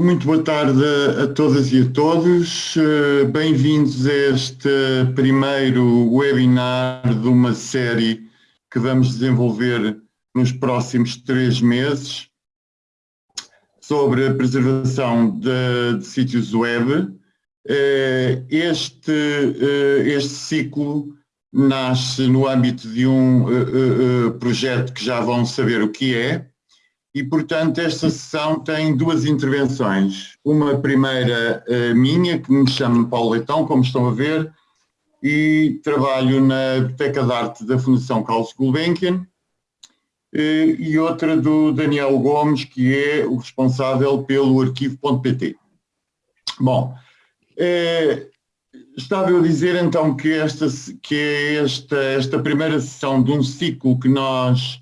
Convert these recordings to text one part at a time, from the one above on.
Muito boa tarde a todas e a todos. Eh, bem-vindos a este primeiro webinar de uma série que vamos desenvolver nos próximos três meses sobre a preservação de, de sítios web. Eh, este, eh, este ciclo nasce no âmbito de um projeto que já vão saber o que é, e, portanto, esta sessão tem duas intervenções. Uma primeira uh, minha, que me chamo Paulo Leitão, como estão a ver, e trabalho na Biblioteca de Arte da Fundação Carlos Gulbenkian, uh, e outra do Daniel Gomes, que é o responsável pelo arquivo.pt. Bom, uh, estava eu a dizer então que, esta, que esta, esta primeira sessão de um ciclo que nós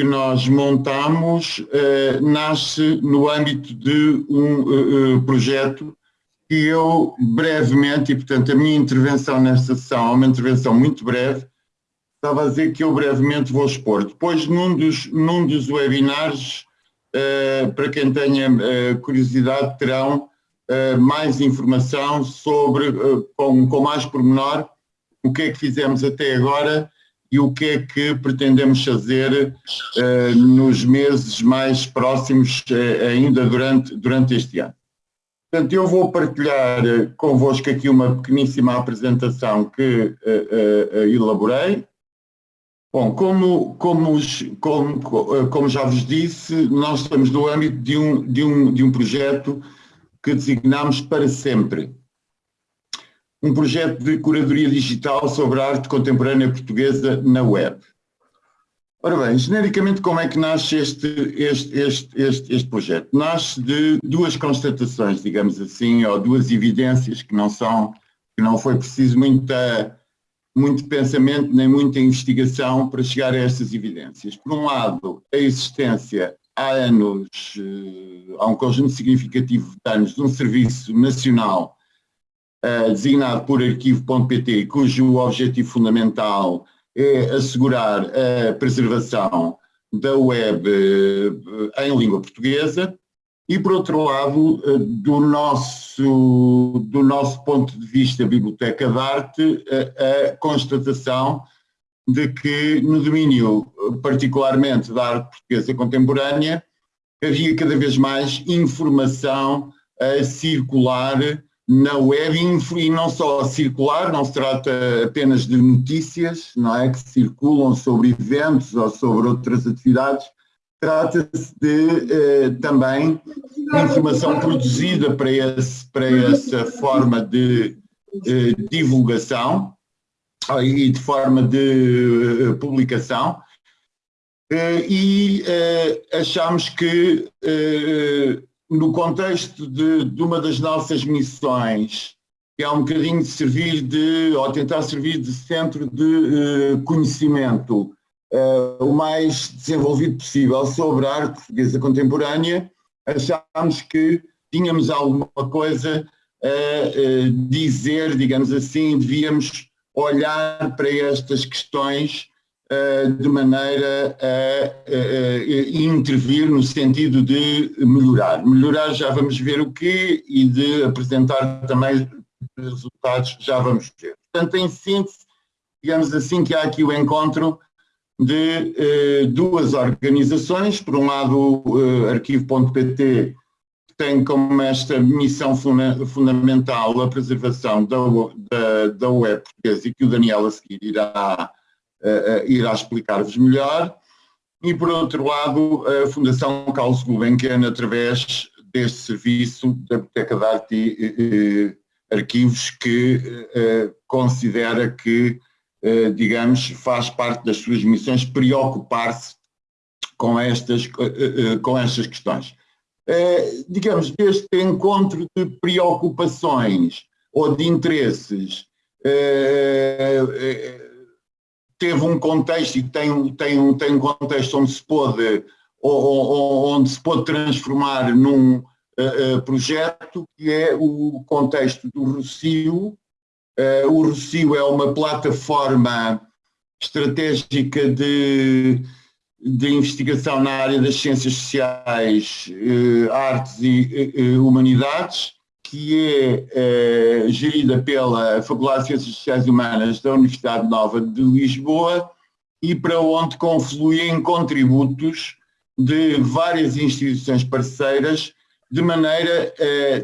que nós montamos uh, nasce no âmbito de um uh, projeto que eu brevemente, e portanto a minha intervenção nesta sessão é uma intervenção muito breve, estava a dizer que eu brevemente vou expor. Depois, num dos, num dos webinars, uh, para quem tenha curiosidade, terão mais informação sobre, com, com mais pormenor, o que é que fizemos até agora e o que é que pretendemos fazer uh, nos meses mais próximos, uh, ainda durante, durante este ano. Portanto, eu vou partilhar uh, convosco aqui uma pequeníssima apresentação que elaborei. Bom, como, como, como, como já vos disse, nós estamos no âmbito de um, de um, de um projeto que designamos para sempre um projeto de curadoria digital sobre a arte contemporânea portuguesa na web. Ora bem, genericamente como é que nasce este, este, este, este, este projeto? Nasce de duas constatações, digamos assim, ou duas evidências que não são, que não foi preciso muita, muito pensamento nem muita investigação para chegar a estas evidências. Por um lado, a existência há anos, eh, há um conjunto significativo de anos, de um serviço nacional uh, designado por arquivo.pt, cujo objetivo fundamental é assegurar a preservação da web uh, em língua portuguesa e, por outro lado, uh, do, nosso, do nosso ponto de vista Biblioteca de Arte, a constatação de que no domínio particularmente da arte portuguesa contemporânea havia cada vez mais informação a circular na web e não só circular, não se trata apenas de notícias, não é, que circulam sobre eventos ou sobre outras atividades, trata-se de eh, também informação produzida para, esse, para essa forma de eh, divulgação ah, e de forma de eh, publicação. Eh, e eh, achamos que eh, no contexto de, de, uma das nossas missões, que é um bocadinho de servir de, ou tentar servir de centro de uh, conhecimento uh, o mais desenvolvido possível sobre a arte portuguesa contemporânea, achámos que tínhamos alguma coisa a uh, dizer, digamos assim, devíamos olhar para estas questões de maneira a, intervir no sentido de melhorar. Melhorar já vamos ver o quê e de apresentar também resultados já vamos ver. Portanto, em síntese, digamos assim que há aqui o encontro de uh, duas organizações, por um lado uh, arquivo.pt, que tem como esta missão funda fundamental a preservação da, da, da web portuguesa e que o Daniel a seguir irá irá explicar-vos melhor. E, por outro lado, a Fundação Carlos Gulbenkian, através deste serviço da Biblioteca de Arte e Arquivos, que uh, considera que, digamos, faz parte das suas missões preocupar-se com estas, com estas questões. digamos, este encontro de preocupações ou de interesses teve um contexto e tem, tem, um, tem um contexto onde se pôde, onde se pôde transformar num uh, uh, projeto que é o contexto do Rocio. Uh, o Rocio é uma plataforma estratégica de, de investigação na área das ciências sociais, artes e humanidades, que é gerida pela Faculdade de Ciências Sociais e Humanas da Universidade Nova de Lisboa e para onde confluem contributos de várias instituições parceiras, de maneira,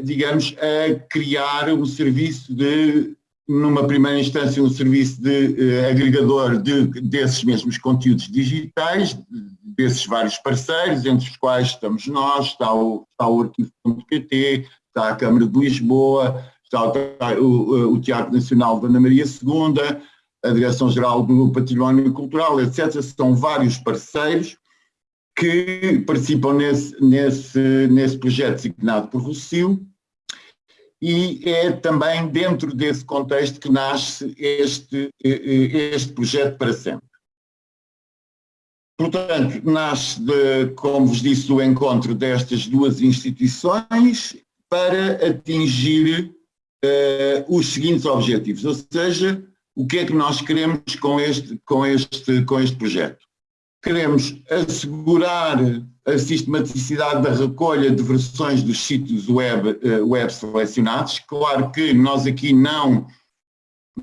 digamos, a criar um serviço de numa primeira instância, um serviço de uh, agregador de, desses mesmos conteúdos digitais, desses vários parceiros, entre os quais estamos nós, está o, está o arquivo.pt, está a Câmara de Lisboa, está o, o, Teatro Nacional de Ana Maria II, a Direção-Geral do Património Cultural, etc. São vários parceiros que participam nesse, nesse, nesse projeto designado por Rocio, e é também dentro desse contexto que nasce este, este projeto para sempre. Portanto, nasce, de, como vos disse, do encontro destas duas instituições para atingir uh, os seguintes objetivos, ou seja, o que é que nós queremos com este, com este, com este projeto? Queremos assegurar a sistematicidade da recolha de versões dos sítios web, eh, web selecionados. Claro que nós aqui não,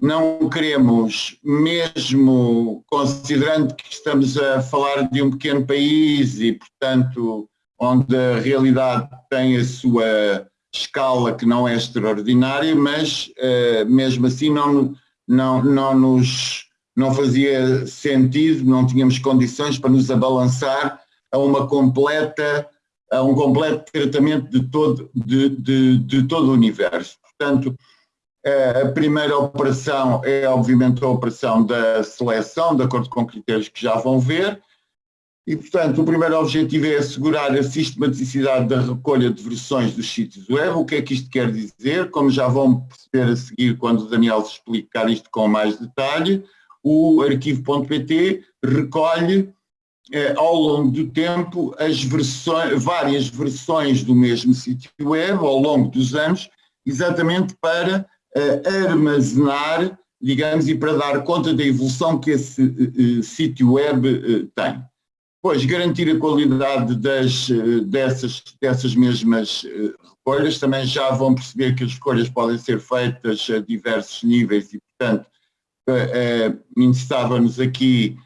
não queremos, mesmo considerando que estamos a falar de um pequeno país e, portanto, onde a realidade tem a sua escala que não é extraordinária, mas uh, mesmo assim não, não, não nos não fazia sentido, não tínhamos condições para nos abalançar a uma completa, a um completo tratamento de todo, de, de, de todo o universo. Portanto, a primeira operação é obviamente a operação da seleção, de acordo com critérios que já vão ver, e portanto o primeiro objetivo é assegurar a sistematicidade da recolha de versões dos sítios web. O que é que isto quer dizer? Como já vão perceber a seguir quando o Daniel explicar isto com mais detalhe, o arquivo.pt recolhe eh, ao longo do tempo as versões, várias versões do mesmo sítio web ao longo dos anos, exatamente para eh, armazenar, digamos, e para dar conta da evolução que esse eh, sítio web tem. Pois, garantir a qualidade das, dessas, dessas mesmas recolhas, também já vão perceber que as recolhas podem ser feitas a diversos níveis e, portanto, interessava-nos aqui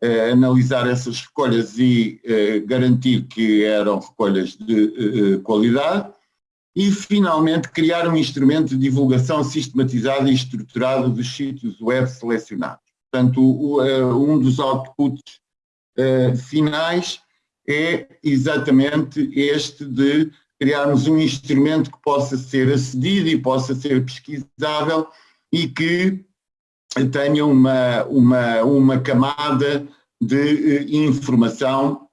eh, analisar essas recolhas e eh, garantir que eram recolhas de eh, qualidade e, finalmente, criar um instrumento de divulgação sistematizado e estruturado dos sítios web selecionados. Portanto, um dos outputs finais é exatamente este de criarmos um instrumento que possa ser acedido e possa ser pesquisável e que tenha uma, uma, uma camada de eh, informação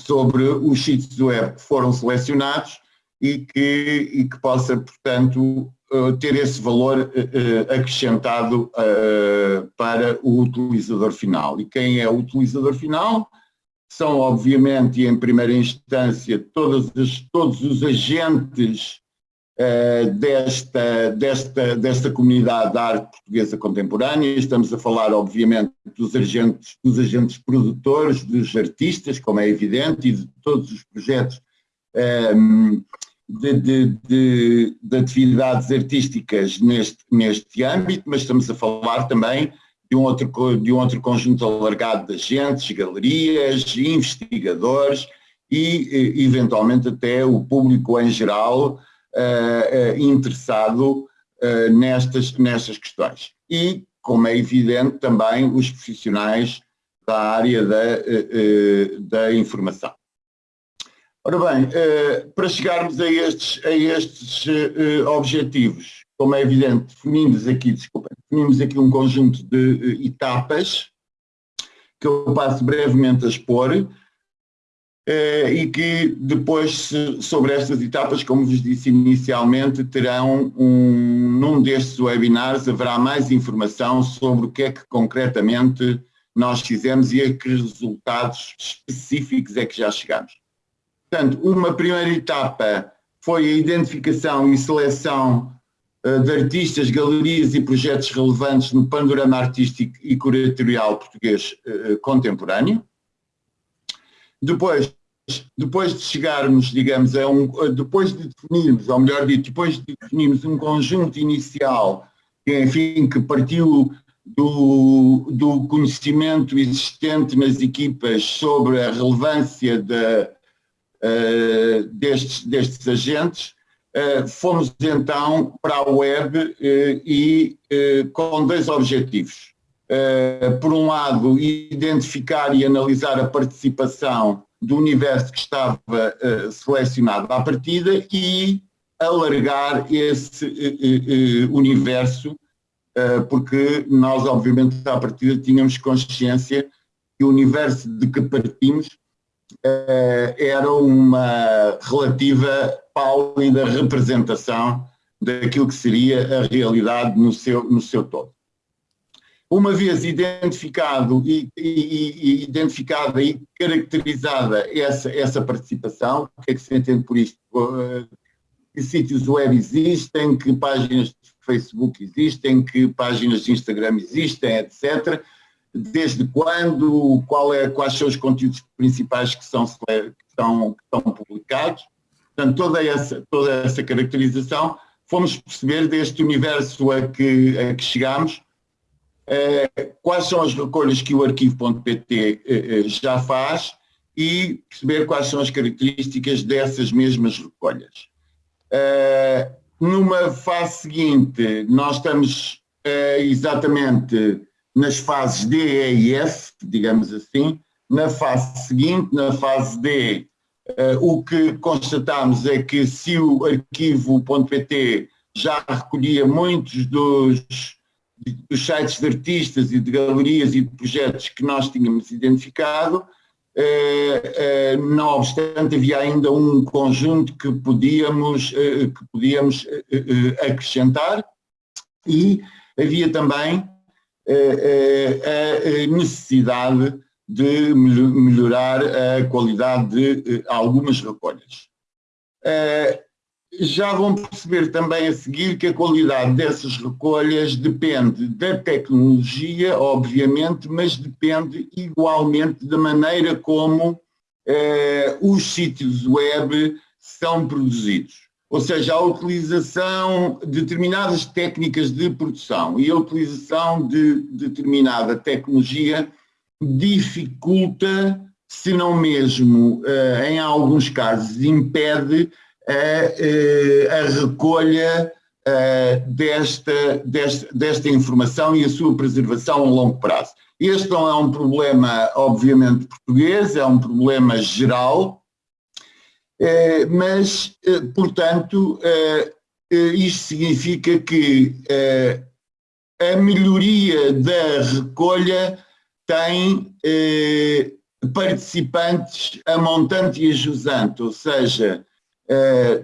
sobre os sítios web que foram selecionados e que, e que possa, portanto, eh, ter esse valor eh, acrescentado para o utilizador final. E quem é o utilizador final? São, obviamente, e em primeira instância, todos todos os agentes desta, desta, desta comunidade da arte portuguesa contemporânea. Estamos a falar, obviamente, dos agentes, dos agentes produtores, dos artistas, como é evidente, e de todos os projetos um, de, de, de, de, atividades artísticas neste, neste âmbito, mas estamos a falar também de um, outro, de um outro conjunto alargado de agentes, galerias, investigadores e, eventualmente, até o público em geral, uh, interessado uh, nestas, nestas questões. E, como é evidente, também os profissionais da área da, da informação. Ora bem, para chegarmos a estes, a estes objetivos, como é evidente, definimos aqui, desculpa, definimos aqui um conjunto de etapas que eu passo brevemente a expor, eh, e que depois, sobre estas etapas, como vos disse inicialmente, terão um, num destes webinars, haverá mais informação sobre o que é que concretamente nós fizemos e a que resultados específicos é que já chegamos. Portanto, uma primeira etapa foi a identificação e seleção uh, de artistas, galerias e projetos relevantes no panorama artístico e curatorial português uh, contemporâneo. Depois, depois de chegarmos, digamos, a um, depois de definirmos, ou melhor dito, depois de definirmos um conjunto inicial, enfim, que partiu do, do conhecimento existente nas equipas sobre a relevância de, uh, destes, destes agentes, uh, fomos então para a web uh, e com dois objetivos. por um lado, identificar e analisar a participação do universo que estava selecionado à partida e alargar esse universo eh, porque nós, obviamente, à partida tínhamos consciência que o universo de que partimos eh, era uma relativa pálida representação daquilo que seria a realidade no seu, no seu todo. Uma vez identificado e, e, e, identificada e caracterizada essa, essa participação, o que é que se entende por isto? Eh, que sítios web existem, que páginas Facebook existem, que páginas de Instagram existem, etc. Desde quando, qual é, quais são os conteúdos principais que são, que são, que são publicados. Portanto, toda essa, toda essa caracterização, fomos perceber deste universo a que, a que chegamos, eh, quais são as recolhas que o arquivo.pt eh, eh, já faz e perceber quais são as características dessas mesmas recolhas. Numa fase seguinte, nós estamos exatamente nas fases D, E e F, digamos assim. Na fase seguinte, na fase D, uh, o que constatamos é que se o arquivo.pt já recolhia muitos dos, dos sites de artistas e de galerias e de projetos que nós tínhamos identificado, eh, eh, não obstante havia ainda um conjunto que podíamos, que podíamos acrescentar e havia também a necessidade de melhorar a qualidade de algumas recolhas. Já vão perceber também a seguir que a qualidade dessas recolhas depende da tecnologia, obviamente, mas depende igualmente da maneira como eh, os sítios web são produzidos. Ou seja, a utilização de determinadas técnicas de produção e a utilização de determinada tecnologia dificulta, se não mesmo, eh, em alguns casos, impede a, a recolha desta, desta, desta informação e a sua preservação a longo prazo. Este não é um problema, obviamente, português, é um problema geral, mas, portanto, isto significa que a melhoria da recolha tem participantes a montante e a jusante, ou seja,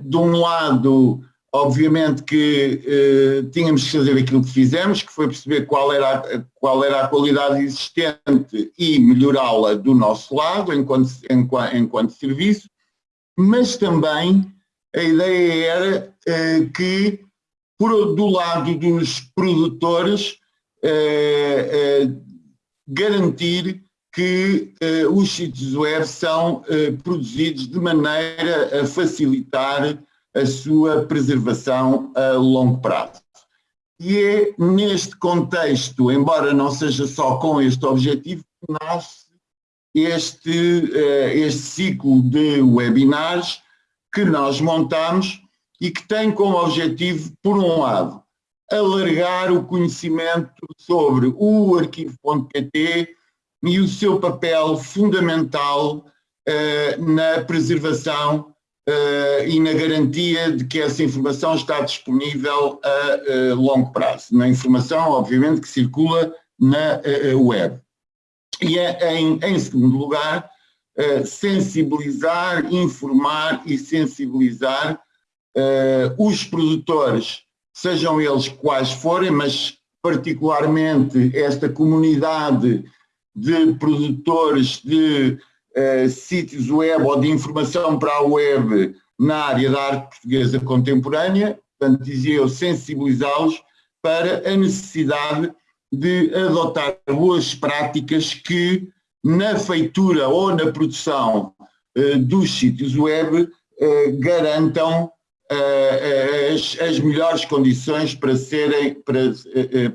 de um lado, obviamente que tínhamos que fazer aquilo que fizemos, que foi perceber qual era a, qual era a qualidade existente e melhorá-la do nosso lado, enquanto, enquanto, enquanto, serviço, mas também a ideia era uh, que, por, do lado dos produtores, garantir que eh, os sítios web são eh, produzidos de maneira a facilitar a sua preservação a longo prazo. E é neste contexto, embora não seja só com este objetivo, que nasce este, eh, este ciclo de webinars que nós montamos e que tem como objetivo, por um lado, alargar o conhecimento sobre o arquivo.pt e o seu papel fundamental uh, na preservação uh, e na garantia de que essa informação está disponível a longo prazo. Na informação, obviamente, que circula na web. E é, em, em segundo lugar, sensibilizar, informar e sensibilizar os produtores, sejam eles quais forem, mas particularmente esta comunidade de produtores de uh, sítios web ou de informação para a web na área da arte portuguesa contemporânea, portanto dizia eu sensibilizá-los para a necessidade de adotar boas práticas que na feitura ou na produção uh, dos sítios web uh, garantam uh, as, as, melhores condições para serem para,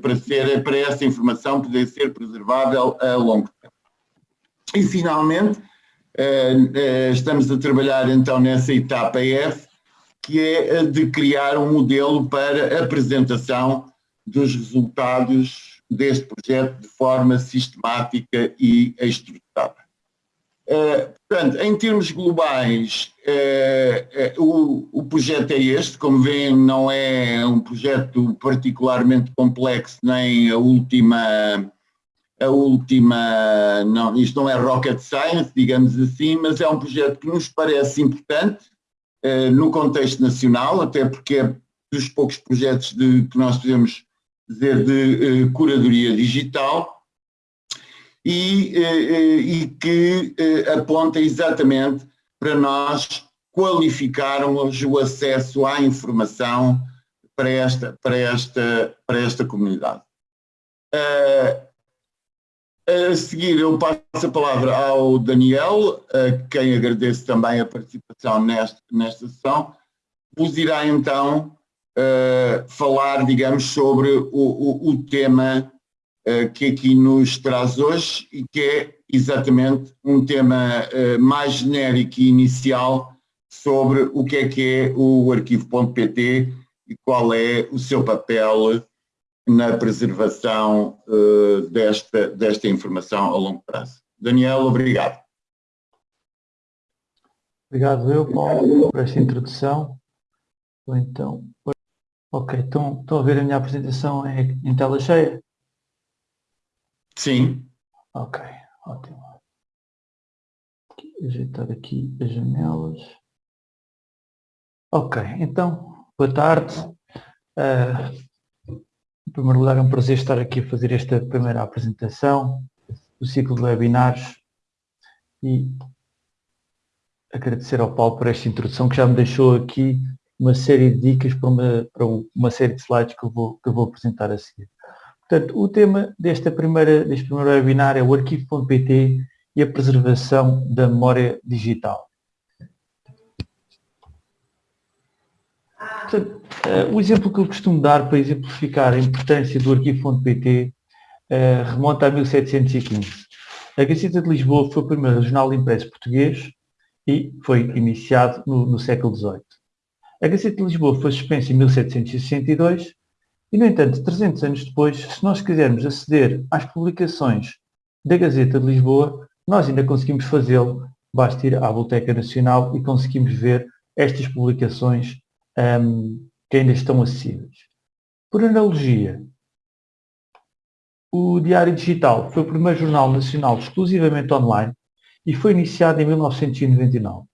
para, ser, para essa informação poder ser preservável a longo tempo. E finalmente estamos a trabalhar então nessa etapa F, que é a de criar um modelo para apresentação dos resultados deste projeto de forma sistemática e estruturada. Uh, portanto, em termos globais, uh, uh, o, o, projeto é este, como veem, não é um projeto particularmente complexo, nem a última, a última, não, isto não é rocket science, digamos assim, mas é um projeto que nos parece importante no contexto nacional, até porque é dos poucos projetos de, que nós podemos dizer, de uh, curadoria digital e, uh, e que aponta exatamente para nós qualificarmos o acesso à informação para esta, para esta, para esta comunidade. A seguir eu passo a palavra ao Daniel, a quem agradeço também a participação nesta, nesta sessão, vos irá então uh, falar, digamos, sobre o, o, o tema uh, que aqui nos traz hoje e que é exatamente um tema uh, mais genérico e inicial sobre o que é que é o arquivo.pt e qual é o seu papel na preservação desta, desta informação a longo prazo. Daniel, obrigado. Obrigado eu, Paulo, por esta introdução. Então, Ok, estão a ver a minha apresentação em, em tela cheia? Sim. Ok, ótimo. Ajeitar aqui as janelas. Ok, então, boa tarde. Uh, em primeiro lugar, é um prazer estar aqui a fazer esta primeira apresentação do ciclo de webinars e agradecer ao Paulo por esta introdução que já me deixou aqui uma série de dicas para uma, para uma série de slides que eu, vou, que eu vou apresentar a seguir. Portanto, o tema desta primeira, deste primeiro webinar é o arquivo.pt e a preservação da memória digital. Portanto, uh, o exemplo que eu costumo dar para exemplificar a importância do arquivo.pt uh, remonta a 1715. A Gazeta de Lisboa foi o primeiro jornal impresso português e foi iniciado no, no século XVIII. A Gazeta de Lisboa foi suspensa em 1762 e, no entanto, 300 anos depois, se nós quisermos aceder às publicações da Gazeta de Lisboa, nós ainda conseguimos fazê-lo. Basta ir à Biblioteca Nacional e conseguimos ver estas publicações um, que ainda estão acessíveis. Por analogia, o Diário Digital foi o primeiro jornal nacional exclusivamente online e foi iniciado em 1999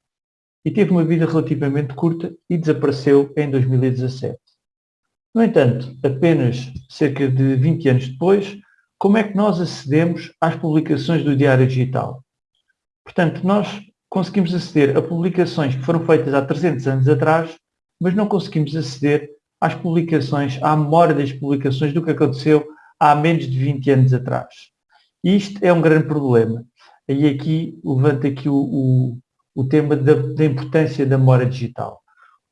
e teve uma vida relativamente curta e desapareceu em 2017. No entanto, apenas cerca de 20 anos depois, como é que nós acedemos às publicações do Diário Digital? Portanto, nós conseguimos aceder a publicações que foram feitas há 300 anos atrás, mas não conseguimos aceder às publicações, à memória das publicações do que aconteceu há menos de 20 anos atrás. E isto é um grande problema. E aqui levanto aqui o, o, o tema da, da importância da memória digital.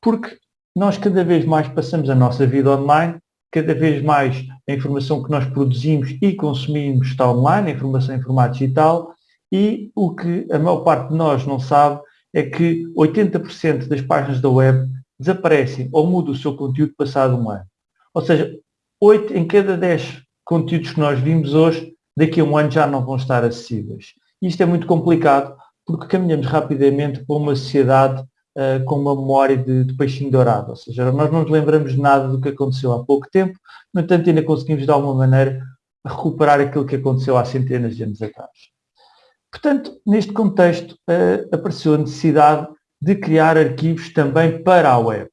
Porque nós cada vez mais passamos a nossa vida online, cada vez mais a informação que nós produzimos e consumimos está online, a informação em formato digital, e o que a maior parte de nós não sabe é que 80% das páginas da web desaparecem ou mudam o seu conteúdo passado um ano. Ou seja, 8 em cada 10 conteúdos que nós vimos hoje, daqui a um ano já não vão estar acessíveis. Isto é muito complicado porque caminhamos rapidamente para uma sociedade uh, com uma memória de, de, peixinho dourado, ou seja, nós não nos lembramos nada do que aconteceu há pouco tempo, no entanto ainda conseguimos de alguma maneira recuperar aquilo que aconteceu há centenas de anos atrás. Portanto, neste contexto, uh, apareceu a necessidade de criar arquivos também para a web.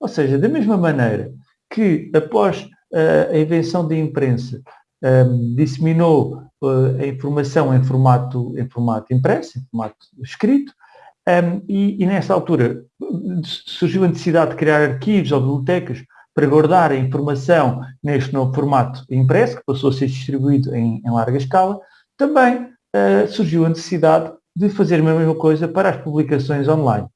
Ou seja, da mesma maneira que após uh, a invenção da imprensa um, disseminou uh, a informação em formato, em formato impresso, em formato escrito, um, e, e nessa altura surgiu a necessidade de criar arquivos ou bibliotecas para guardar a informação neste novo formato impresso, que passou a ser distribuído em, em larga escala, também uh, surgiu a necessidade de fazer a mesma coisa para as publicações online.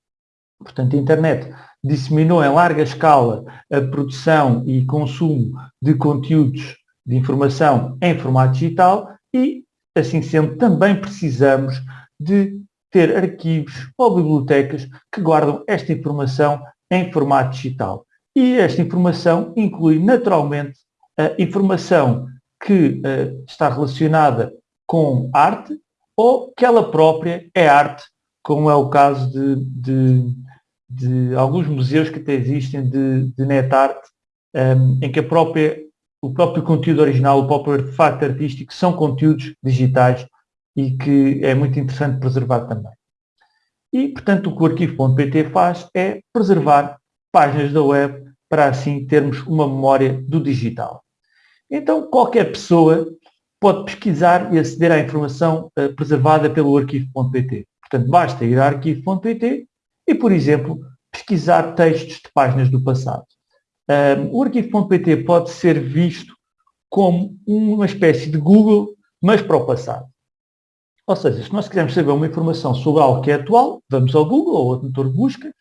Portanto, a internet disseminou em larga escala a produção e consumo de conteúdos de informação em formato digital e, assim sendo, também precisamos de ter arquivos ou bibliotecas que guardam esta informação em formato digital. E esta informação inclui naturalmente a informação que uh, está relacionada com arte ou que ela própria é arte, como é o caso de, de, de alguns museus que até existem de, de net art, um, ehm, em que a própria, o próprio conteúdo original, o próprio artefacto artístico são conteúdos digitais e que é muito interessante preservar também. E, portanto, o que o arquivo.pt faz é preservar páginas da web para assim termos uma memória do digital. Então, qualquer pessoa pode pesquisar e aceder à informação uh, preservada pelo arquivo.pt. Portanto, basta ir a arquivo.pt e, por exemplo, pesquisar textos de páginas do passado. Um, o arquivo.pt pode ser visto como uma espécie de Google, mas para o passado. Ou seja, se nós quisermos saber uma informação sobre algo que é atual, vamos ao Google ou outro motor de busca,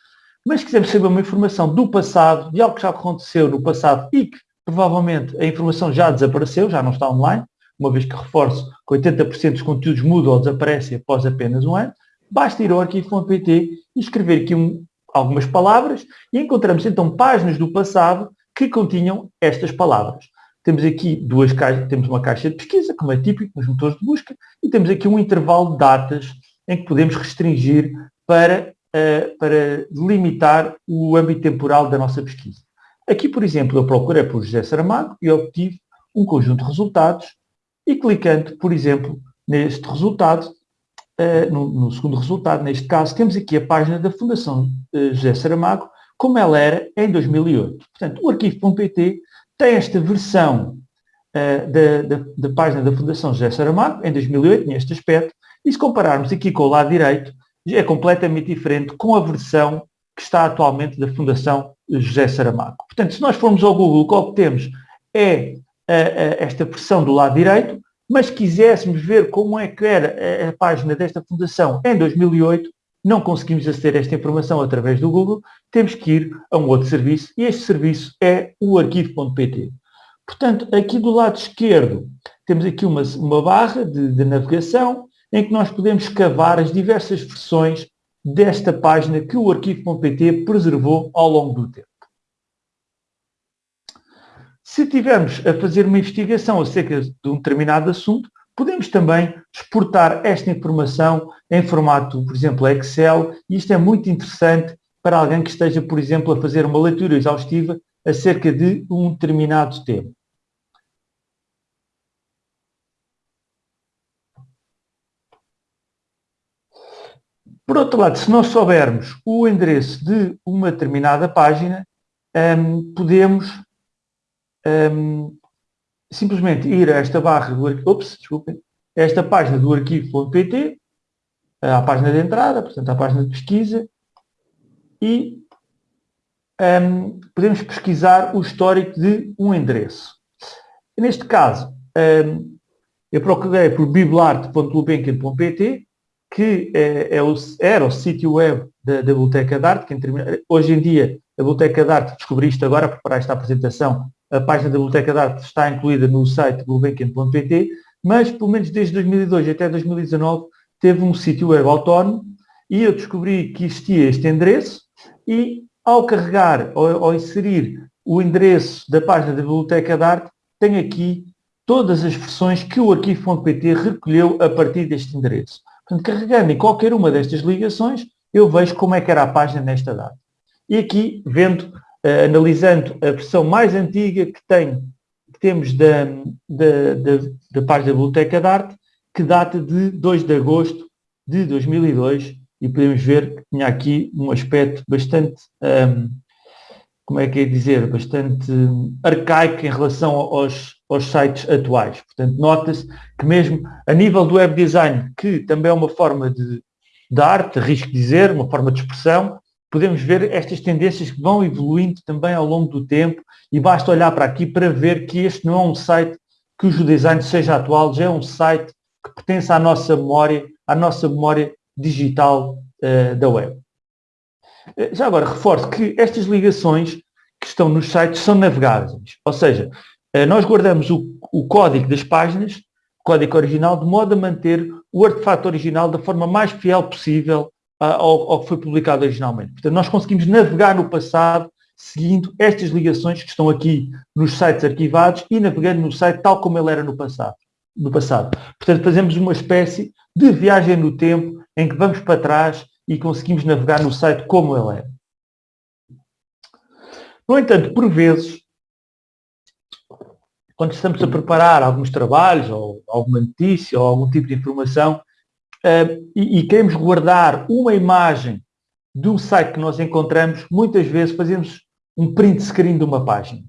mas se quisermos saber uma informação do passado, de algo que já aconteceu no passado e que provavelmente a informação já desapareceu, já não está online, uma vez que reforço que 80% dos conteúdos mudam ou desaparecem após apenas um ano, basta ir ao arquivo.pt e escrever aqui um, algumas palavras e encontramos então páginas do passado que continham estas palavras. Temos aqui duas caixas, temos uma caixa de pesquisa, como é típico nos motores de busca, e temos aqui um intervalo de datas em que podemos restringir para, uh, para delimitar o âmbito temporal da nossa pesquisa. Aqui, por exemplo, eu procurei por José Saramago e obtive um conjunto de resultados e clicando, por exemplo, neste resultado, no, no, segundo resultado, neste caso, temos aqui a página da Fundação uh, José Saramago, como ela era em 2008. Portanto, o arquivo.pt tem esta versão uh, da, da, da, página da Fundação José Saramago, em 2008, neste aspecto, e se compararmos aqui com o lado direito, é completamente diferente com a versão que está atualmente da Fundação José Saramago. Portanto, se nós formos ao Google, o que obtemos é a, a, esta versão do lado direito, mas quiséssemos ver como é que era a, a página desta fundação em 2008, não conseguimos aceder a esta informação através do Google, temos que ir a um outro serviço e este serviço é o arquivo.pt. Portanto, aqui do lado esquerdo temos aqui uma, uma barra de, de navegação em que nós podemos cavar as diversas versões desta página que o arquivo.pt preservou ao longo do tempo. Se tivermos a fazer uma investigação acerca de um determinado assunto, podemos também exportar esta informação em formato, por exemplo, Excel, e isto é muito interessante para alguém que esteja, por exemplo, a fazer uma leitura exaustiva acerca de um determinado tema. Por outro lado, se nós soubermos o endereço de uma determinada página, um, podemos um, simplesmente ir a esta barra do arquivo, ops, desculpem, esta página do arquivo.pt, à página de entrada, portanto à página de pesquisa, e um, podemos pesquisar o histórico de um endereço. Neste caso, um, eu procurei por biblarte.lubenken.pt, que é, é o, era o sítio web da, da Biblioteca de Arte, que hoje em dia a Biblioteca de Arte, descobri isto agora para preparar esta apresentação, a página da Biblioteca de Arte está incluída no site gulbenkian.pt, mas pelo menos desde 2002 até 2019 teve um sítio web autónomo e eu descobri que existia este endereço e ao carregar ou, ao inserir o endereço da página da Biblioteca de Arte, tem aqui todas as versões que o arquivo.pt recolheu a partir deste endereço. Portanto, carregando em qualquer uma destas ligações, eu vejo como é que era a página nesta data. E aqui, vendo analisando a versão mais antiga que, tem, que temos da, da, da, da página da Biblioteca de Arte, que data de 2 de agosto de 2002 e podemos ver que tinha aqui um aspecto bastante, um, como é que é dizer, bastante arcaico em relação aos, aos sites atuais. Portanto, nota-se que mesmo a nível do web design, que também é uma forma de, de arte, risco dizer, uma forma de expressão, podemos ver estas tendências que vão evoluindo também ao longo do tempo e basta olhar para aqui para ver que este não é um site cujo design seja atual, já é um site que pertence à nossa memória, à nossa memória digital uh, da web. Uh, já agora, reforço que estas ligações que estão nos sites são navegáveis, ou seja, uh, nós guardamos o, o código das páginas, o código original, de modo a manter o artefato original da forma mais fiel possível ao, ao que foi publicado originalmente. Portanto, nós conseguimos navegar no passado seguindo estas ligações que estão aqui nos sites arquivados e navegando no site tal como ele era no passado. No passado. Portanto, fazemos uma espécie de viagem no tempo em que vamos para trás e conseguimos navegar no site como ele era. No entanto, por vezes, quando estamos a preparar alguns trabalhos, ou alguma notícia, ou algum tipo de informação, e, queremos guardar uma imagem de um site que nós encontramos, muitas vezes fazemos um print screen de uma página.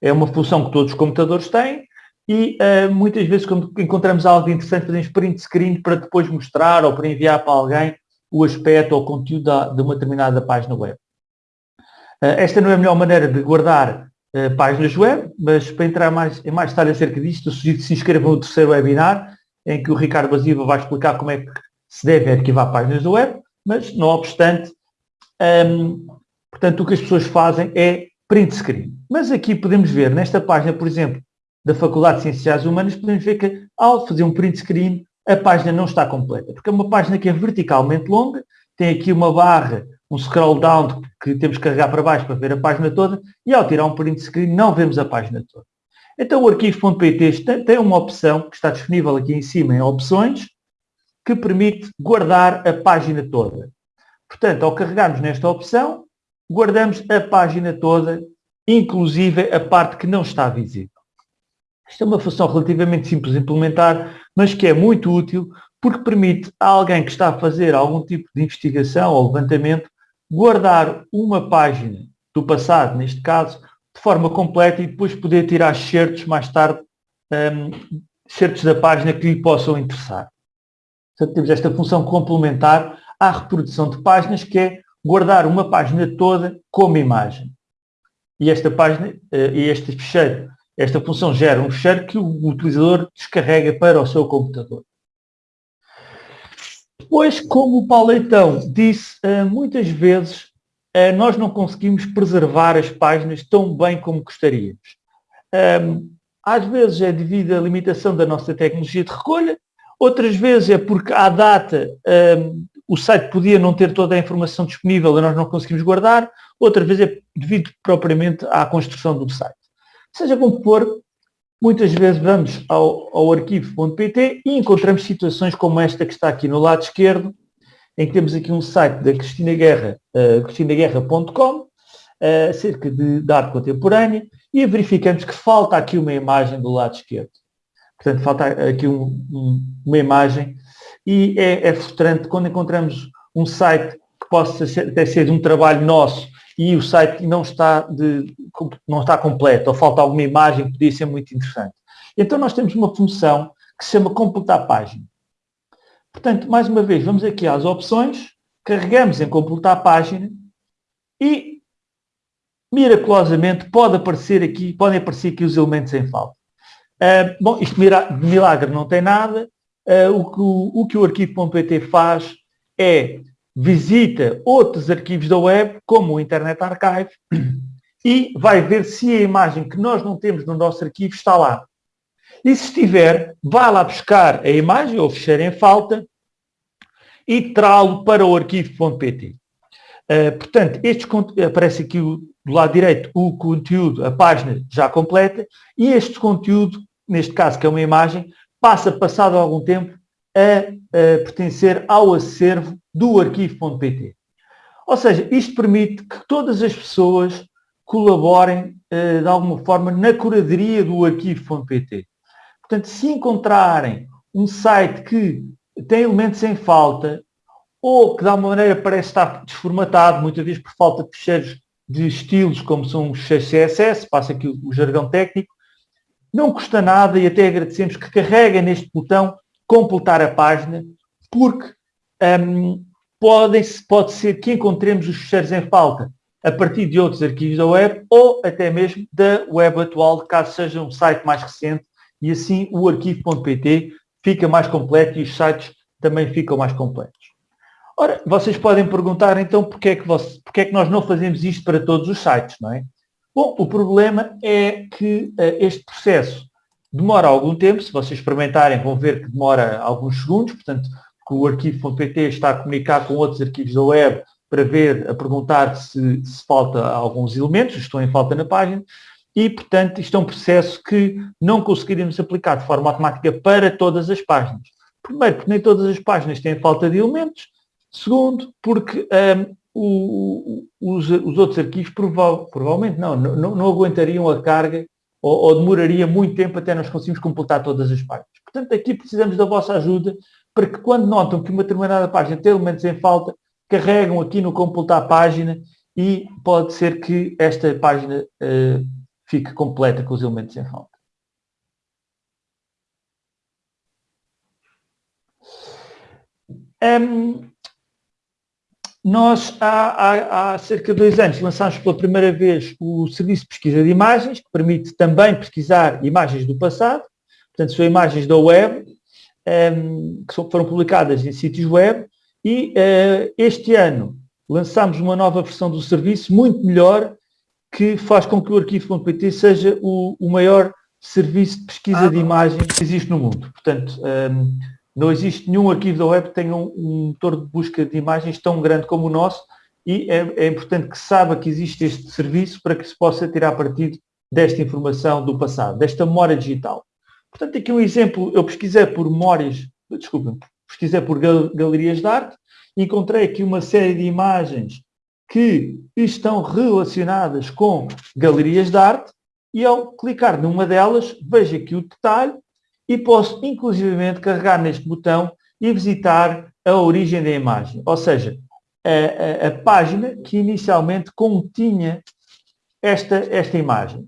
É uma função que todos os computadores têm e uh, muitas vezes quando encontramos algo interessante fazemos print screen para depois mostrar ou para enviar para alguém o aspecto ou o conteúdo da, de uma determinada página web. Uh, esta não é a melhor maneira de guardar uh, páginas web, mas para entrar mais, em mais detalhe acerca disto, sugiro que se inscrevam no terceiro webinar, em que o Ricardo Basiva vai explicar como é que se deve arquivar páginas da web, mas não obstante, um, portanto, o que as pessoas fazem é print screen. Mas aqui podemos ver, nesta página, por exemplo, da Faculdade de Ciências Humanas, podemos ver que ao fazer um print screen, a página não está completa, porque é uma página que é verticalmente longa, tem aqui uma barra, um scroll down que temos que carregar para baixo para ver a página toda, e ao tirar um print screen não vemos a página toda. Então o arquivo.pt tem uma opção que está disponível aqui em cima em opções, que permite guardar a página toda. Portanto, ao carregarmos nesta opção, guardamos a página toda, inclusive a parte que não está visível. Isto é uma função relativamente simples de implementar, mas que é muito útil porque permite a alguém que está a fazer algum tipo de investigação ou levantamento guardar uma página do passado, neste caso, de forma completa e depois poder tirar certos mais tarde, um, certos da página que lhe possam interessar. Portanto, temos esta função complementar à reprodução de páginas, que é guardar uma página toda como imagem. E esta página, eh, e este ficheiro, esta função gera um ficheiro que o utilizador descarrega para o seu computador. Depois, como o Paulo Leitão disse, eh, muitas vezes nós não conseguimos preservar as páginas tão bem como gostaríamos. Às vezes é devido à limitação da nossa tecnologia de recolha, outras vezes é porque à data o site podia não ter toda a informação disponível e nós não conseguimos guardar, outra vez é devido propriamente à construção do site. Seja como for, muitas vezes vamos ao, ao arquivo.pt e encontramos situações como esta que está aqui no lado esquerdo, em que temos aqui um site da Cristina Guerra, uh, cristinaguerra.com, uh, acerca de, de arte contemporânea, e verificamos que falta aqui uma imagem do lado esquerdo. Portanto, falta aqui um, um, uma imagem e é, é frustrante quando encontramos um site que possa ser, até ser um trabalho nosso e o site não está, de, não está completo, ou falta alguma imagem que podia ser muito interessante. Então nós temos uma função que se chama completar página. Portanto, mais uma vez, vamos aqui às opções, carregamos em completar página e miraculosamente pode aparecer aqui, podem aparecer aqui os elementos em falta. Uh, bom, isto de milagre não tem nada, uh, o, que, o, o que o arquivo.pt faz é visita outros arquivos da web, como o Internet Archive, e vai ver se a imagem que nós não temos no nosso arquivo está lá. E se estiver, vai lá buscar a imagem ou ficheiro em falta e trá-lo para o arquivo.pt. Uh, portanto, este, aparece aqui do lado direito o conteúdo, a página já completa, e este conteúdo, neste caso que é uma imagem, passa, passado algum tempo, a, a pertencer ao acervo do arquivo.pt. Ou seja, isto permite que todas as pessoas colaborem uh, de alguma forma na curadoria do arquivo.pt. Portanto, se encontrarem um site que tem elementos em falta ou que de alguma maneira parece estar desformatado, muitas vezes por falta de fecheiros de estilos, como são os fecheiros CSS, passa aqui o, jargão técnico, não custa nada e até agradecemos que carreguem neste botão completar a página, porque um, podem, pode ser que encontremos os ficheiros em falta a partir de outros arquivos da web ou até mesmo da web atual, caso seja um site mais recente, e assim o arquivo.pt fica mais completo e os sites também ficam mais completos. Ora, vocês podem perguntar então porque é que, você, é que nós não fazemos isto para todos os sites, não é? Bom, o problema é que uh, este processo demora algum tempo, se vocês experimentarem vão ver que demora alguns segundos, portanto, que o arquivo.pt está a comunicar com outros arquivos da web para ver, a perguntar se, se falta alguns elementos, estão em falta na página, e, portanto, isto é um processo que não conseguiríamos aplicar de forma automática para todas as páginas. Primeiro, porque nem todas as páginas têm falta de elementos. Segundo, porque um, o, os, os, outros arquivos prova provavelmente não, não, não, aguentariam a carga ou, ou, demoraria muito tempo até nós conseguirmos completar todas as páginas. Portanto, aqui precisamos da vossa ajuda para que quando notam que uma determinada página tem elementos em falta, carregam aqui no completar página e pode ser que esta página uh, fique completa com os elementos em falta. Um, nós, há, há, há, cerca de dois anos, lançámos pela primeira vez o serviço de pesquisa de imagens, que permite também pesquisar imagens do passado, portanto, são imagens da web, um, que foram publicadas em sítios web, e uh, este ano lançámos uma nova versão do serviço, muito melhor, que faz com que o arquivo.pt seja o, o, maior serviço de pesquisa ah, de imagem que existe no mundo. Portanto, um, não existe nenhum arquivo da web que tenha um, um, motor de busca de imagens tão grande como o nosso e é, é, importante que saiba que existe este serviço para que se possa tirar partido desta informação do passado, desta memória digital. Portanto, aqui um exemplo, eu pesquisei por memórias, desculpem, pesquisei por galerias de arte, encontrei aqui uma série de imagens que estão relacionadas com galerias de arte e ao clicar numa delas, vejo aqui o detalhe e posso inclusivamente carregar neste botão e visitar a origem da imagem. Ou seja, a, a, a página que inicialmente continha esta, esta imagem.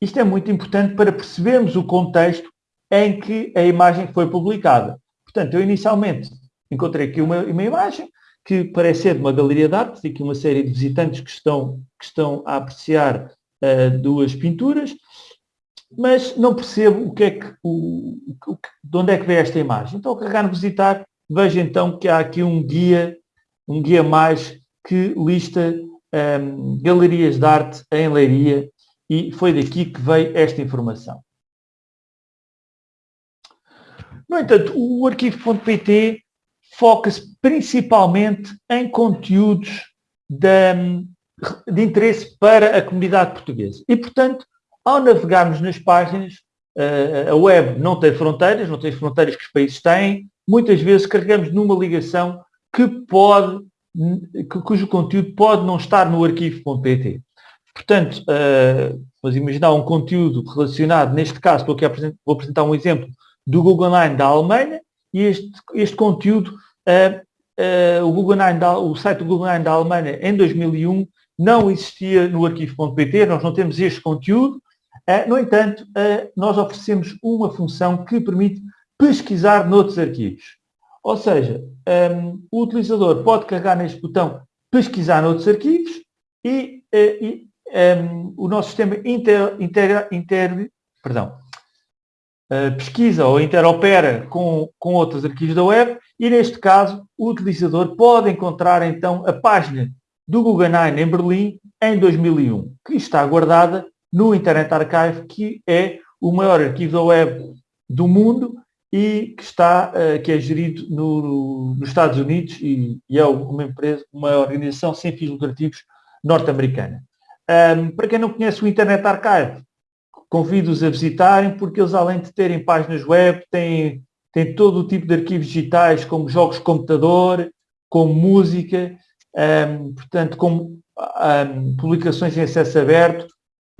Isto é muito importante para percebermos o contexto em que a imagem foi publicada. Portanto, eu inicialmente encontrei aqui uma, uma imagem que parece ser de uma galeria de arte, tem aqui uma série de visitantes que estão, que estão a apreciar uh, duas pinturas, mas não percebo o que é que, o, o, de onde é que vem esta imagem. Então, ao carregar no visitar, vejo então que há aqui um guia, um guia mais que lista um, ehm, galerias de arte em Leiria e foi daqui que veio esta informação. No entanto, o arquivo.pt foca-se principalmente em conteúdos de, de, interesse para a comunidade portuguesa. E, portanto, ao navegarmos nas páginas, a web não tem fronteiras, não tem fronteiras que os países têm, muitas vezes carregamos numa ligação que pode, cujo conteúdo pode não estar no arquivo.pt. Portanto, vamos imaginar um conteúdo relacionado, neste caso, a apresentar, vou apresentar um exemplo do Google Nine da Alemanha, e este, este conteúdo o, o site do Google Nine da Alemanha, em 2001, não existia no arquivo.pt, nós não temos este conteúdo. No entanto, nós oferecemos uma função que permite pesquisar noutros arquivos. Ou seja, o utilizador pode carregar neste botão pesquisar noutros arquivos e, e um, o nosso sistema inter, inter, perdão, pesquisa ou interopera com, com outros arquivos da web e, neste caso, o utilizador pode encontrar, então, a página do Guggenheim em Berlim em 2001, que está guardada no Internet Archive, que é o maior arquivo da web do mundo e que, está, uh, que é gerido no, nos Estados Unidos e, e, é uma empresa, uma organização sem fins lucrativos norte-americana. Um, para quem não conhece o Internet Archive, convido-os a visitarem, porque eles, além de terem páginas web, têm, têm todo o tipo de arquivos digitais, como jogos de computador, como música, um, portanto, como um, publicações em acesso aberto.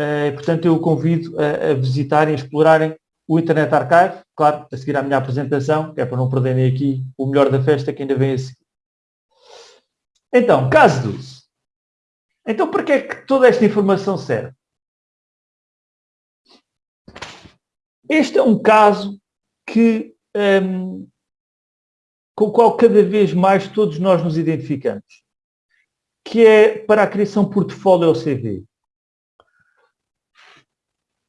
Uh, portanto, eu o convido a, a visitarem, a explorarem o Internet Archive, claro, a seguir à minha apresentação, que é para não perderem aqui o melhor da festa que ainda vem a seguir. Então, caso dos. Então, para que é que toda esta informação serve? Este é um caso que, um, com o qual cada vez mais todos nós nos identificamos, que é para a criação portfólio ao CV.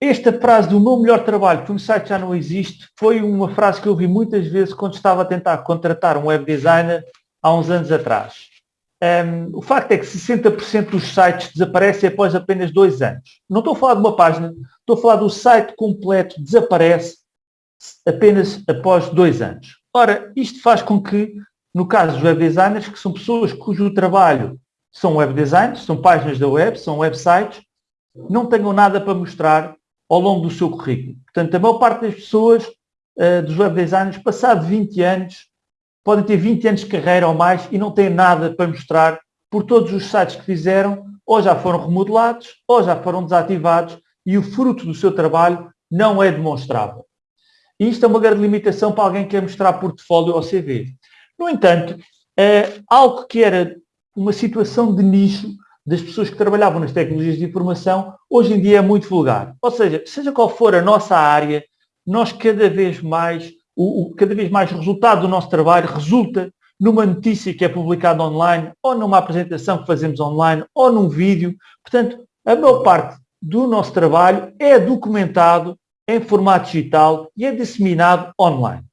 esta frase do meu melhor trabalho, que um site já não existe, foi uma frase que eu ouvi muitas vezes quando estava a tentar contratar um web designer há uns anos atrás. Um, o facto é que 60% dos sites desaparecem após apenas dois anos. Não estou a falar de uma página, estou a falar do site completo desaparece apenas após dois anos. Ora, isto faz com que, no caso dos web designers, que são pessoas cujo trabalho são web designs, são páginas da web, são websites, não tenham nada para mostrar ao longo do seu currículo. Portanto, a maior parte das pessoas, uh, dos web designers, passado 20 anos, podem ter 20 anos de carreira ou mais e não têm nada para mostrar por todos os sites que fizeram, ou já foram remodelados, ou já foram desativados e o fruto do seu trabalho não é demonstrável. E isto é uma grande limitação para alguém que quer mostrar portfólio ou CV. No entanto, é algo que era uma situação de nicho das pessoas que trabalhavam nas tecnologias de informação, hoje em dia é muito vulgar. Ou seja, seja qual for a nossa área, nós cada vez mais, o, o, cada vez mais resultado do nosso trabalho resulta numa notícia que é publicada online, ou numa apresentação que fazemos online, ou num vídeo. Portanto, a maior parte do nosso trabalho é documentado em formato digital e é disseminado online.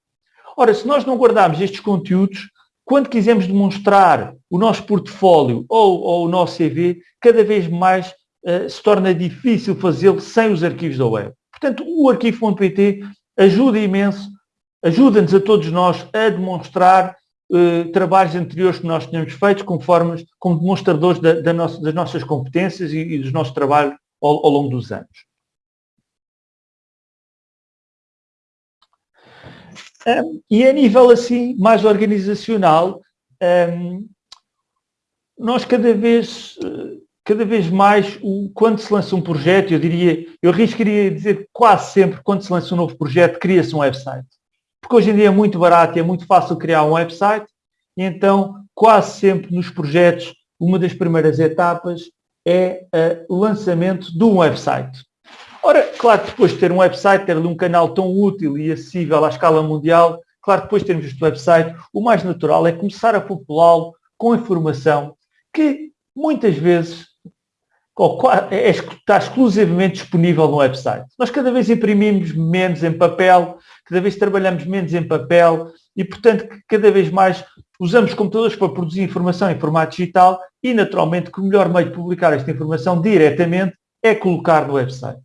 Ora, se nós não guardarmos estes conteúdos, quando quisermos demonstrar o nosso portfólio ou, ou o nosso CV, cada vez mais uh, se torna difícil fazê-lo sem os arquivos da web. Portanto, o arquivo.pt ajuda imenso, ajuda-nos a todos nós a demonstrar uh, trabalhos anteriores que nós tínhamos feito conforme, como demonstradores da, da nossa, das nossas competências e, e dos nossos trabalhos ao, ao longo dos anos. Um, e a nível assim mais organizacional, um, nós cada vez, cada vez mais, o, quando se lança um projeto, eu diria, eu arriscaria dizer quase sempre, quando se lança um novo projeto, cria-se um website. Porque hoje em dia é muito barato e é muito fácil criar um website, e então quase sempre nos projetos, uma das primeiras etapas é o lançamento de um website. Ora, claro que depois de ter um website, ter um canal tão útil e acessível à escala mundial, claro que depois de termos este website, o mais natural é começar a populá-lo com informação que muitas vezes é, está exclusivamente disponível no website. Nós cada vez imprimimos menos em papel, cada vez trabalhamos menos em papel e, portanto, cada vez mais usamos computadores para produzir informação em formato digital e, naturalmente, que o melhor meio de publicar esta informação diretamente é colocar no website.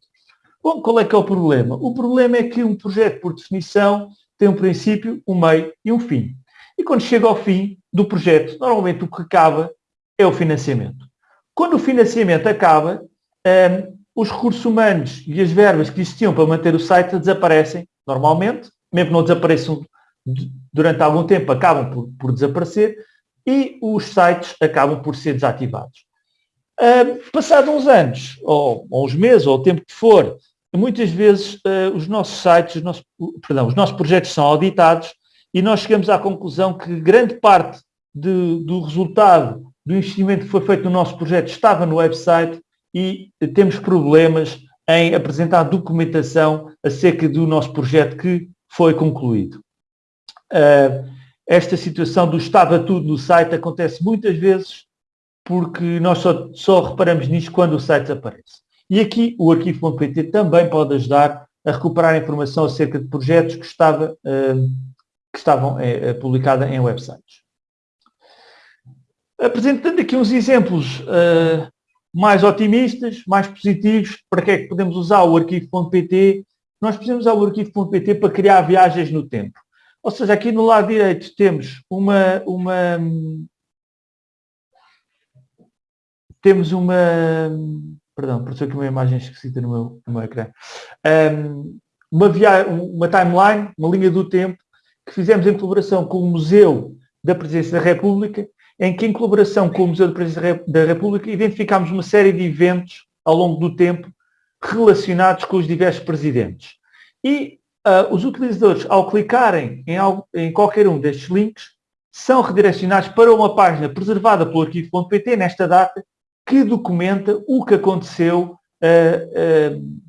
Bom, qual é que é o problema? O problema é que um projeto, por definição, tem um princípio, um meio e um fim. E quando chega ao fim do projeto, normalmente o que acaba é o financiamento. Quando o financiamento acaba, um, os recursos humanos e as verbas que existiam para manter o site desaparecem, normalmente, mesmo que não desapareçam durante algum tempo, acabam por, por desaparecer e os sites acabam por ser desativados. Uh, passado uns anos, ou, ou uns meses, ou o tempo que for, muitas vezes uh, os nossos sites, os nossos, perdão, os nossos projetos são auditados e nós chegamos à conclusão que grande parte de, do resultado do investimento que foi feito no nosso projeto estava no website e temos problemas em apresentar documentação acerca do nosso projeto que foi concluído. Uh, esta situação do estava tudo no site acontece muitas vezes porque nós só, só reparamos nisto quando o site desaparece. E aqui o arquivo.pt também pode ajudar a recuperar informação acerca de projetos que, estava, uh, que estavam uh, publicados em websites. Apresentando aqui uns exemplos uh, mais otimistas, mais positivos, para que é que podemos usar o arquivo.pt? Nós podemos usar o arquivo.pt para criar viagens no tempo. Ou seja, aqui no lado direito temos uma, uma temos uma perdão, apareceu aqui uma imagem esquisita no meu, no meu ecrã. Um, uma, via, uma timeline, uma linha do tempo, que fizemos em colaboração com o Museu da Presidência da República, em que em colaboração com o Museu da Presidência da República identificámos uma série de eventos ao longo do tempo relacionados com os diversos presidentes. E uh, os utilizadores, ao clicarem em, em qualquer um destes links, são redirecionados para uma página preservada pelo arquivo.pt nesta data que documenta o que aconteceu, uh, uh,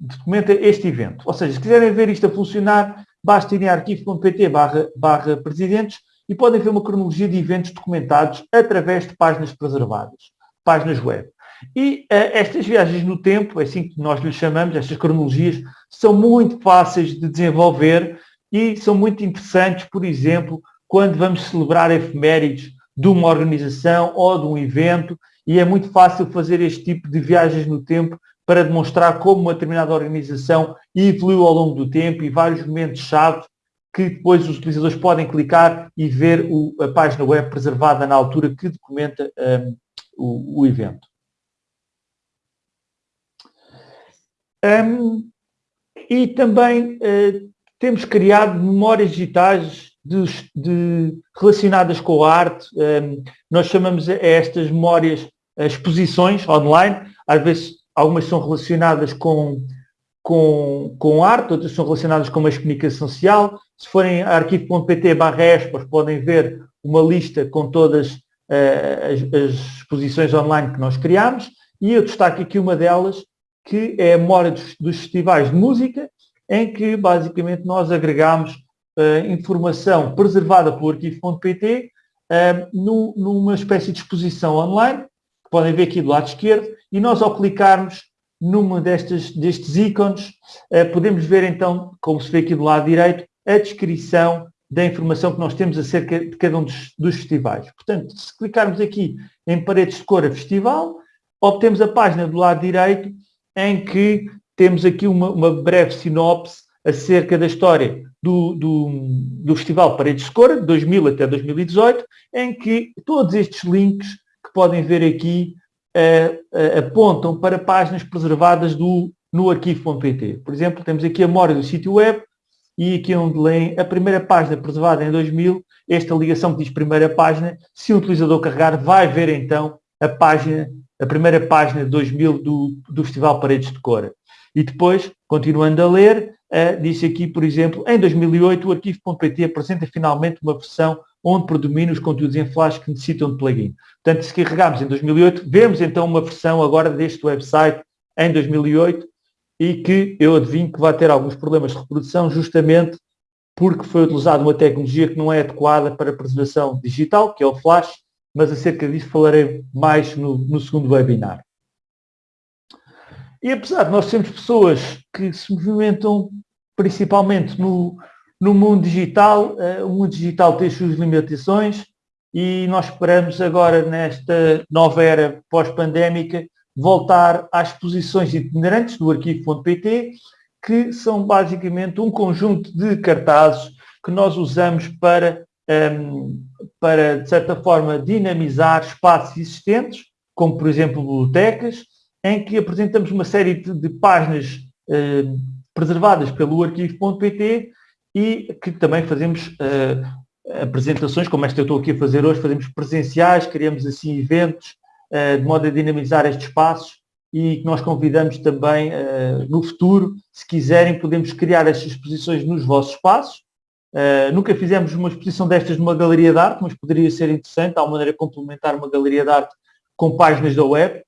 documenta este evento. Ou seja, se quiserem ver isto a funcionar, basta ir em arquivo.pt barra, barra presidentes e podem ver uma cronologia de eventos documentados através de páginas preservadas, páginas web. E uh, estas viagens no tempo, é assim que nós lhe chamamos, estas cronologias, são muito fáceis de desenvolver e são muito interessantes, por exemplo, quando vamos celebrar efemérides de uma organização ou de um evento e é muito fácil fazer este tipo de viagens no tempo para demonstrar como uma determinada organização evoluiu ao longo do tempo e vários momentos-chave que depois os utilizadores podem clicar e ver o, a página web preservada na altura que documenta um, o, o, evento. Um, e também uh, temos criado memórias digitais de, de, relacionadas com a arte. Um, nós chamamos a estas memórias exposições online. Às vezes algumas são relacionadas com, com, com arte, outras são relacionadas com uma comunicação social. Se forem a arquivo.pt barra podem ver uma lista com todas uh, as, as, exposições online que nós criamos. E eu destaco aqui uma delas, que é a memória dos, dos festivais de música, em que basicamente nós agregamos uh, informação preservada pelo arquivo.pt uh, numa espécie de exposição online, que podem ver aqui do lado esquerdo, e nós ao clicarmos numa destes, destes ícones, eh, podemos ver então, como se vê aqui do lado direito, a descrição da informação que nós temos acerca de cada um dos, dos festivais. Portanto, se clicarmos aqui em paredes de cor a festival, obtemos a página do lado direito em que temos aqui uma, uma breve sinopse acerca da história do, do, do Festival Paredes de Cor, de 2000 até 2018, em que todos estes links que podem ver aqui apontam para páginas preservadas do, no arquivo.pt. Por exemplo, temos aqui a memória do sítio web e aqui onde leem a primeira página preservada em 2000, esta ligação que diz primeira página, se o utilizador carregar, vai ver então a página, a primeira página de 2000 do, do Festival Paredes de Cora. E depois, continuando a ler, uh, diz aqui, por exemplo, em 2008 o arquivo.pt apresenta finalmente uma versão onde predominam os conteúdos em flash que necessitam de plugin. Portanto, se carregarmos em 2008, vemos então uma versão agora deste website em 2008 e que eu adivinho que vai ter alguns problemas de reprodução justamente porque foi utilizada uma tecnologia que não é adequada para a preservação digital, que é o flash, mas acerca disso falarei mais no, no segundo webinar. E apesar de nós sermos pessoas que se movimentam principalmente no, no mundo digital, uh, o mundo digital tem as suas limitações e nós esperamos agora, nesta nova era pós-pandémica, voltar às exposições itinerantes do arquivo.pt, que são basicamente um conjunto de cartazes que nós usamos para, ehm, para de certa forma, dinamizar espaços existentes, como por exemplo bibliotecas, em que apresentamos uma série de, páginas uh, preservadas pelo arquivo.pt e que também fazemos uh, apresentações, como esta eu estou aqui a fazer hoje, fazemos presenciais, criamos assim eventos, uh, de modo a dinamizar estes espaços e que nós convidamos também uh, no futuro, se quiserem, podemos criar estas exposições nos vossos espaços. nunca fizemos uma exposição destas numa galeria de arte, mas poderia ser interessante, há uma maneira de complementar uma galeria de arte com páginas da web.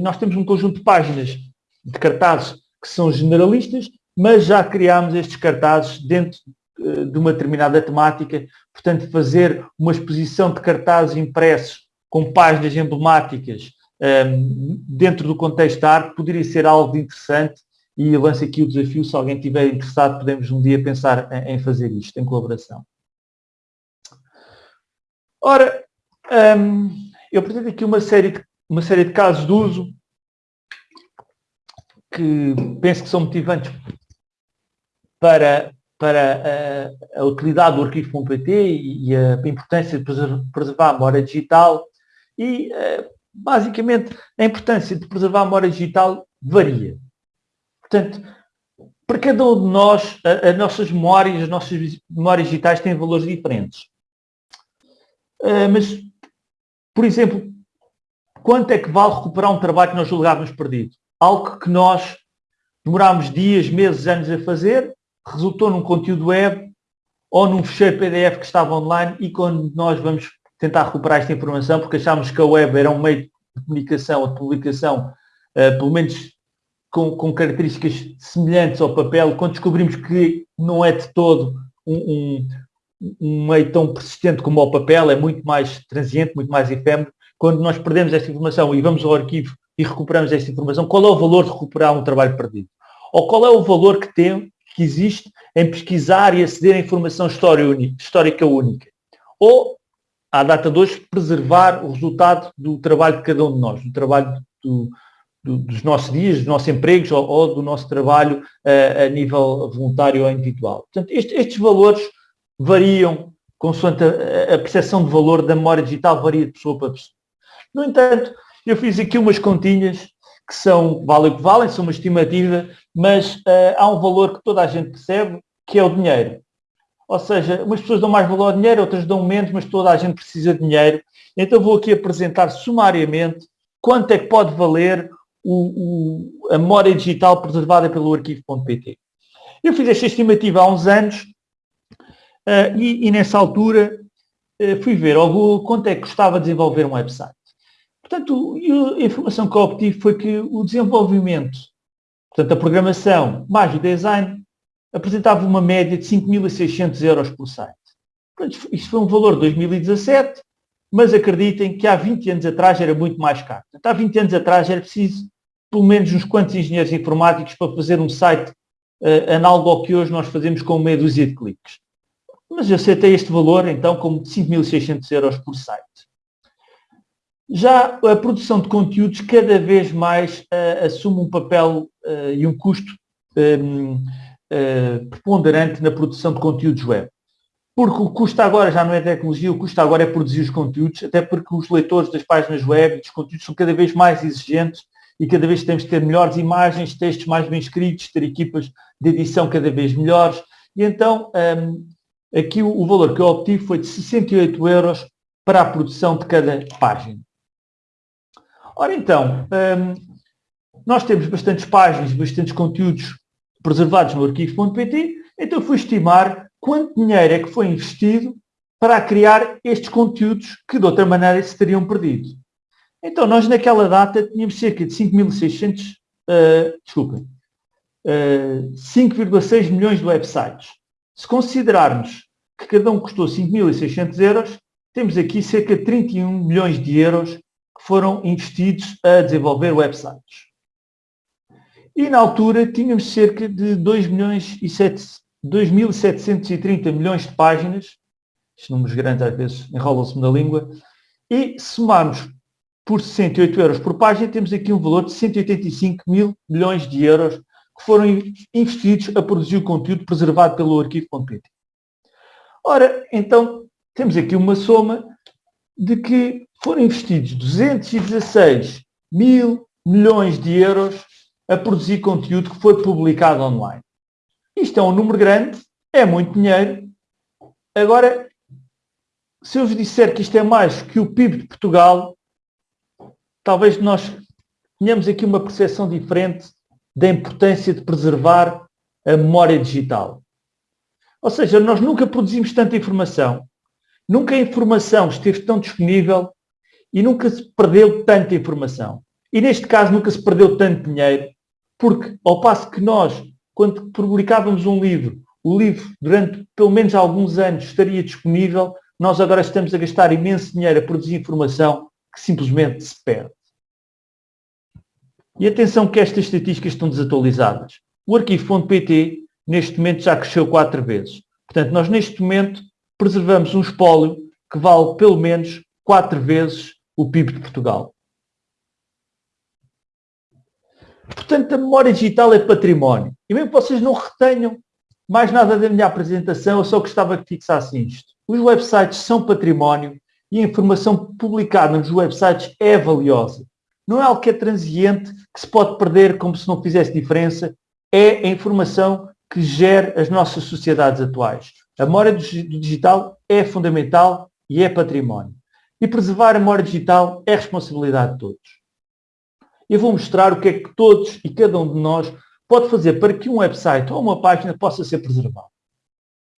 nós temos um conjunto de páginas de cartazes que são generalistas mas já criámos estes cartazes dentro eh, de uma determinada temática, portanto fazer uma exposição de cartazes impressos com páginas emblemáticas ehm, dentro do contexto da arte poderia ser algo interessante e lanço aqui o desafio, se alguém estiver interessado, podemos um dia pensar em, fazer isto, em colaboração. Ora, ehm, eu apresento aqui uma série, de, uma série de casos de uso que penso que são motivantes para, para a, a utilidade do arquivo.pt e, e a importância de preservar a memória digital e, eh, basicamente, a importância de preservar a memória digital varia. Portanto, para cada um de nós, as nossas memórias, as nossas memórias digitais têm valores diferentes. Eh, mas, por exemplo, quanto é que vale recuperar um trabalho que nós julgávamos perdido? Algo que nós demorámos dias, meses, anos a fazer resultou num conteúdo web ou num fecheiro PDF que estava online e quando nós vamos tentar recuperar esta informação, porque achámos que a web era um meio de comunicação ou de publicação, uh, pelo menos com, com, características semelhantes ao papel, quando descobrimos que não é de todo um, um, um meio tão persistente como o papel, é muito mais transiente, muito mais efêmero, quando nós perdemos esta informação e vamos ao arquivo e recuperamos esta informação, qual é o valor de recuperar um trabalho perdido? Ou qual é o valor que tem, que existe em pesquisar e aceder a informação histórica única? Ou, à data de hoje, preservar o resultado do trabalho de cada um de nós, do trabalho do, do, dos nossos dias, dos nossos empregos ou, ou do nosso trabalho uh, a nível voluntário ou individual. Portanto, este, estes valores variam consoante a, a percepção de valor da memória digital varia de pessoa para pessoa. No entanto, eu fiz aqui umas continhas que são, valem o que valem, são uma estimativa, mas uh, há um valor que toda a gente percebe, que é o dinheiro. Ou seja, umas pessoas dão mais valor ao dinheiro, outras dão menos, mas toda a gente precisa de dinheiro. Então vou aqui apresentar sumariamente quanto é que pode valer o, o, a memória digital preservada pelo arquivo.pt. Eu fiz esta estimativa há uns anos uh, e, e, nessa altura uh, fui ver ao Google quanto é que custava desenvolver um website. Portanto, a informação que eu obtive foi que o desenvolvimento, portanto, a programação mais o design, apresentava uma média de 5.600 euros por site. Portanto, isto foi um valor de 2017, mas acreditem que há 20 anos atrás era muito mais caro. Portanto, há 20 anos atrás era preciso pelo menos uns quantos engenheiros informáticos para fazer um site uh, análogo ao que hoje nós fazemos com meia dúzia de cliques. Mas eu aceitei este valor, então, como de 5.600 euros por site. Já a produção de conteúdos cada vez mais uh, assume um papel uh, e um custo um, uh, preponderante na produção de conteúdos web. Porque o custo agora já não é tecnologia, o custo agora é produzir os conteúdos, até porque os leitores das páginas web e dos conteúdos são cada vez mais exigentes e cada vez temos de ter melhores imagens, textos mais bem escritos, ter equipas de edição cada vez melhores. E então, um, aqui o, o, valor que eu obtive foi de 68 euros para a produção de cada página. Ora então, um, nós temos bastantes páginas, bastantes conteúdos preservados no arquivo.pt, então fui estimar quanto dinheiro é que foi investido para criar estes conteúdos que de outra maneira se teriam perdido. Então, nós naquela data tínhamos cerca de 5.600, uh, uh, 5,6 milhões de websites. Se considerarmos que cada um custou 5.600 euros, temos aqui cerca de 31 milhões de euros foram investidos a desenvolver websites. E na altura tínhamos cerca de 2 milhões e 2.730 milhões de páginas, estes números grandes às vezes enrolam-se na língua, e somarmos por 68 euros por página, temos aqui um valor de 185 mil milhões de euros que foram investidos a produzir o conteúdo preservado pelo arquivo.pt. Ora, então, temos aqui uma soma de que foram investidos 216 mil milhões de euros a produzir conteúdo que foi publicado online. Isto é um número grande, é muito dinheiro. Agora, se eu vos disser que isto é mais que o PIB de Portugal, talvez nós tenhamos aqui uma percepção diferente da importância de preservar a memória digital. Ou seja, nós nunca produzimos tanta informação, nunca a informação esteve tão disponível e nunca se perdeu tanta informação. E neste caso nunca se perdeu tanto dinheiro, porque ao passo que nós, quando publicávamos um livro, o livro durante pelo menos alguns anos estaria disponível, nós agora estamos a gastar imenso dinheiro a produzir informação que simplesmente se perde. E atenção que estas estatísticas estão desatualizadas. O arquivo.pt neste momento já cresceu quatro vezes. Portanto, nós neste momento preservamos um espólio que vale pelo menos quatro vezes o PIB de Portugal. Portanto, a memória digital é património. E mesmo que vocês não retenham mais nada da minha apresentação, eu só gostava que fixassem isto. Os websites são património e a informação publicada nos websites é valiosa não é algo que é transiente, que se pode perder como se não fizesse diferença, é a informação que gera as nossas sociedades atuais. A memória do digital é fundamental e é património. E preservar a memória digital é responsabilidade de todos. Eu vou mostrar o que é que todos e cada um de nós pode fazer para que um website ou uma página possa ser preservado.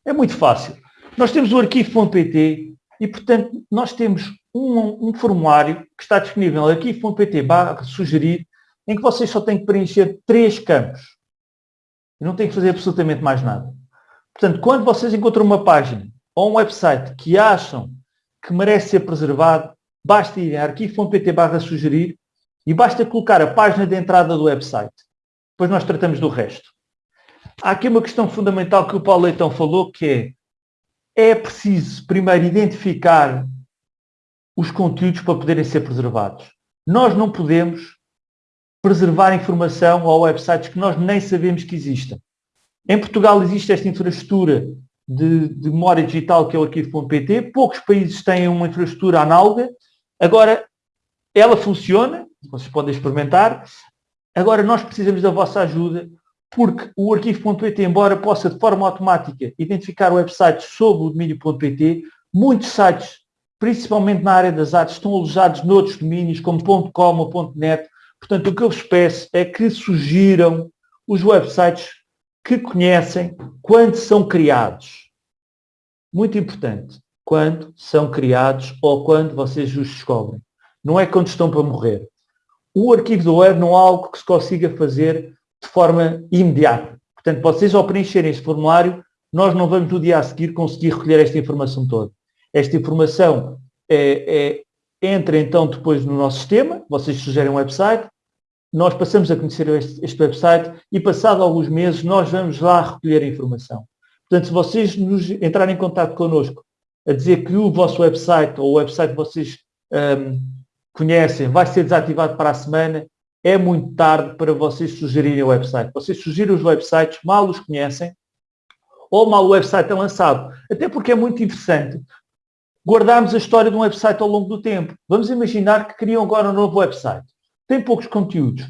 É muito fácil. Nós temos o arquivo.pt e, portanto, nós temos um, um formulário que está disponível aqui arquivo.pt barra sugerir, em que vocês só têm que preencher três campos. E não têm que fazer absolutamente mais nada. Portanto, quando vocês encontram uma página ou um website que acham que merece ser preservado, basta ir a arquivo.pt barra sugerir E basta colocar a página de entrada do website. Depois nós tratamos do resto. Há aqui uma questão fundamental que o Paulo Leitão falou, que é, é preciso primeiro identificar os conteúdos para poderem ser preservados. Nós não podemos preservar informação ou websites que nós nem sabemos que existem. Em Portugal existe esta infraestrutura de, de memória digital que é o arquivo.pt. Poucos países têm uma infraestrutura análoga. Agora, ela funciona, vocês podem experimentar. Agora, nós precisamos da vossa ajuda, porque o arquivo.pt, embora possa de forma automática identificar websites sob o domínio.pt, muitos sites, principalmente na área das artes, estão alojados noutros domínios, como .com ou .net. Portanto, o que eu vos peço é que sugiram os websites que conhecem quando são criados. Muito importante. Quando são criados ou quando vocês os descobrem. Não é quando estão para morrer. O arquivo do web não é algo que se consiga fazer de forma imediata. Portanto, vocês ao preencherem este formulário, nós não vamos no dia a seguir conseguir recolher esta informação toda. Esta informação é, é, entra então depois no nosso sistema, vocês sugerem um website, nós passamos a conhecer este, este, website e passado alguns meses nós vamos lá recolher a informação. Portanto, se vocês nos entrarem em contato connosco a dizer que o vosso website ou o website que vocês um, conhecem vai ser desativado para a semana, é muito tarde para vocês sugerirem o website. Vocês sugerem os websites, mal os conhecem, ou mal o website é lançado. Até porque é muito interessante guardarmos a história de um website ao longo do tempo. Vamos imaginar que criam agora um novo website tem poucos conteúdos.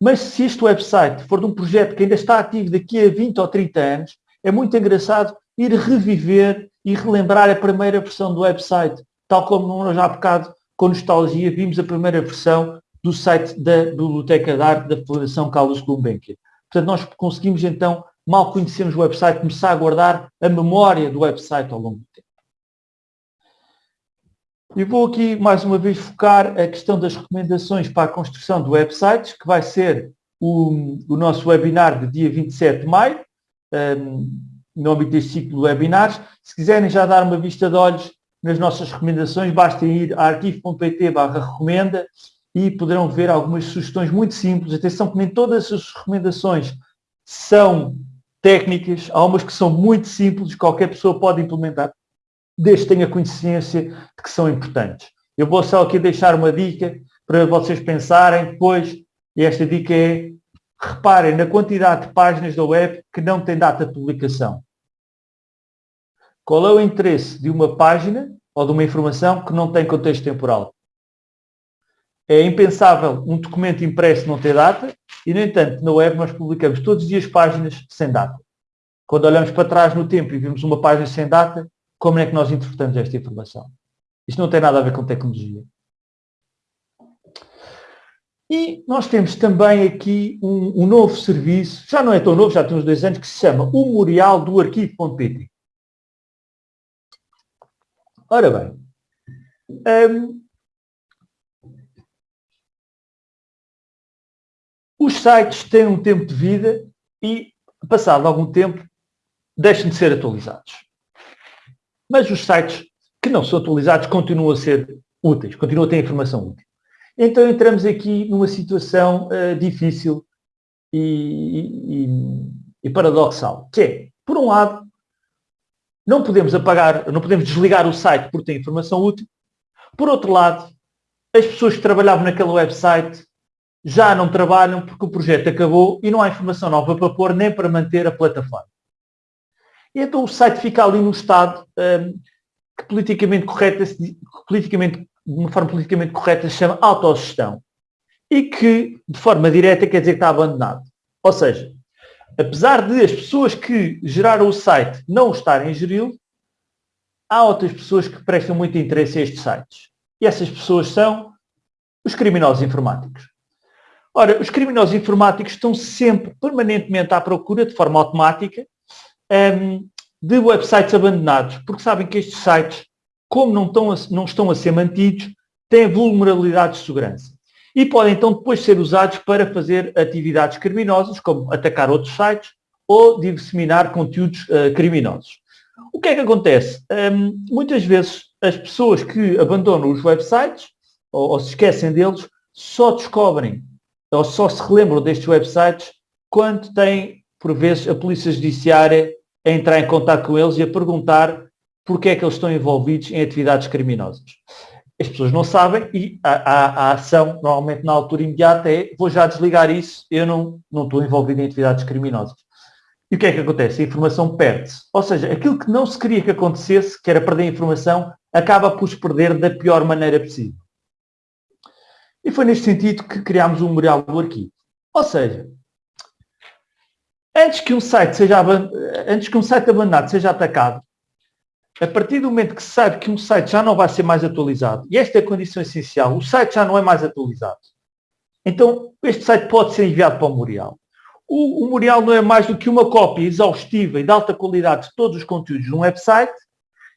Mas se este website for de um projeto que ainda está ativo daqui a 20 ou 30 anos, é muito engraçado ir reviver e relembrar a primeira versão do website, tal como nós há bocado, com nostalgia, vimos a primeira versão do site da Biblioteca de Arte da Fundação Carlos Gulbenkian. Portanto, nós conseguimos então, mal conhecemos o website, começar a guardar a memória do website ao longo do tempo. E vou aqui mais uma vez focar a questão das recomendações para a construção de websites, que vai ser o, o nosso webinar de dia 27 de maio, um, no âmbito deste ciclo de webinars. Se quiserem já dar uma vista de olhos nas nossas recomendações, basta ir a arquivo.pt recomenda e poderão ver algumas sugestões muito simples. Atenção que nem todas as recomendações são técnicas, há umas que são muito simples, qualquer pessoa pode implementar desde que tenha consciência de que são importantes. Eu vou só aqui deixar uma dica para vocês pensarem depois, e esta dica é, reparem na quantidade de páginas da web que não tem data de publicação. Qual é o interesse de uma página ou de uma informação que não tem contexto temporal? É impensável um documento impresso não ter data e, no entanto, na web nós publicamos todos os dias páginas sem data. Quando olhamos para trás no tempo e vimos uma página sem data, como é que nós interpretamos esta informação? Isto não tem nada a ver com tecnologia. E nós temos também aqui um, um, novo serviço, já não é tão novo, já tem uns dois anos, que se chama o Memorial do Arquivo.pt. Ora bem, um, os sites têm um tempo de vida e, passado algum tempo, deixam de ser atualizados. Mas os sites que não são atualizados continuam a ser úteis, continuam a ter informação útil. Então entramos aqui numa situação uh, difícil e, e, e, paradoxal, que é, por um lado, não podemos apagar, não podemos desligar o site porque tem informação útil. Por outro lado, as pessoas que trabalhavam naquele website já não trabalham porque o projeto acabou e não há informação nova para pôr nem para manter a plataforma. E então o site fica ali no estado um, que politicamente correta, politicamente, de uma forma politicamente correta se chama autogestão. E que, de forma direta, quer dizer que está abandonado. Ou seja, apesar de as pessoas que geraram o site não estarem a geri-lo, há outras pessoas que prestam muito interesse a estes sites. E essas pessoas são os criminosos informáticos. Ora, os criminosos informáticos estão sempre, permanentemente à procura, de forma automática, um, de websites abandonados, porque sabem que estes sites, como não estão a, não estão a ser mantidos, têm vulnerabilidades de segurança. E podem então depois ser usados para fazer atividades criminosas, como atacar outros sites ou disseminar conteúdos uh, criminosos. O que é que acontece? Um, muitas vezes as pessoas que abandonam os websites ou, ou se esquecem deles só descobrem ou só se relembram destes websites quando têm, por vezes, a polícia judiciária a entrar em contato com eles e a perguntar porque é que eles estão envolvidos em atividades criminosas. As pessoas não sabem e a, a, a, ação, normalmente na altura imediata, é vou já desligar isso, eu não, não estou envolvido em atividades criminosas. E o que é que acontece? A informação perde-se. Ou seja, aquilo que não se queria que acontecesse, que era perder a informação, acaba por se perder da pior maneira possível. E foi neste sentido que criámos o Memorial do Arquivo. Ou seja, antes que um site seja antes que um site abandonado seja atacado, a partir do momento que se sabe que um site já não vai ser mais atualizado, e esta é a condição essencial, o site já não é mais atualizado, então este site pode ser enviado para o Memorial. O, o Memorial não é mais do que uma cópia exaustiva e de alta qualidade de todos os conteúdos de um website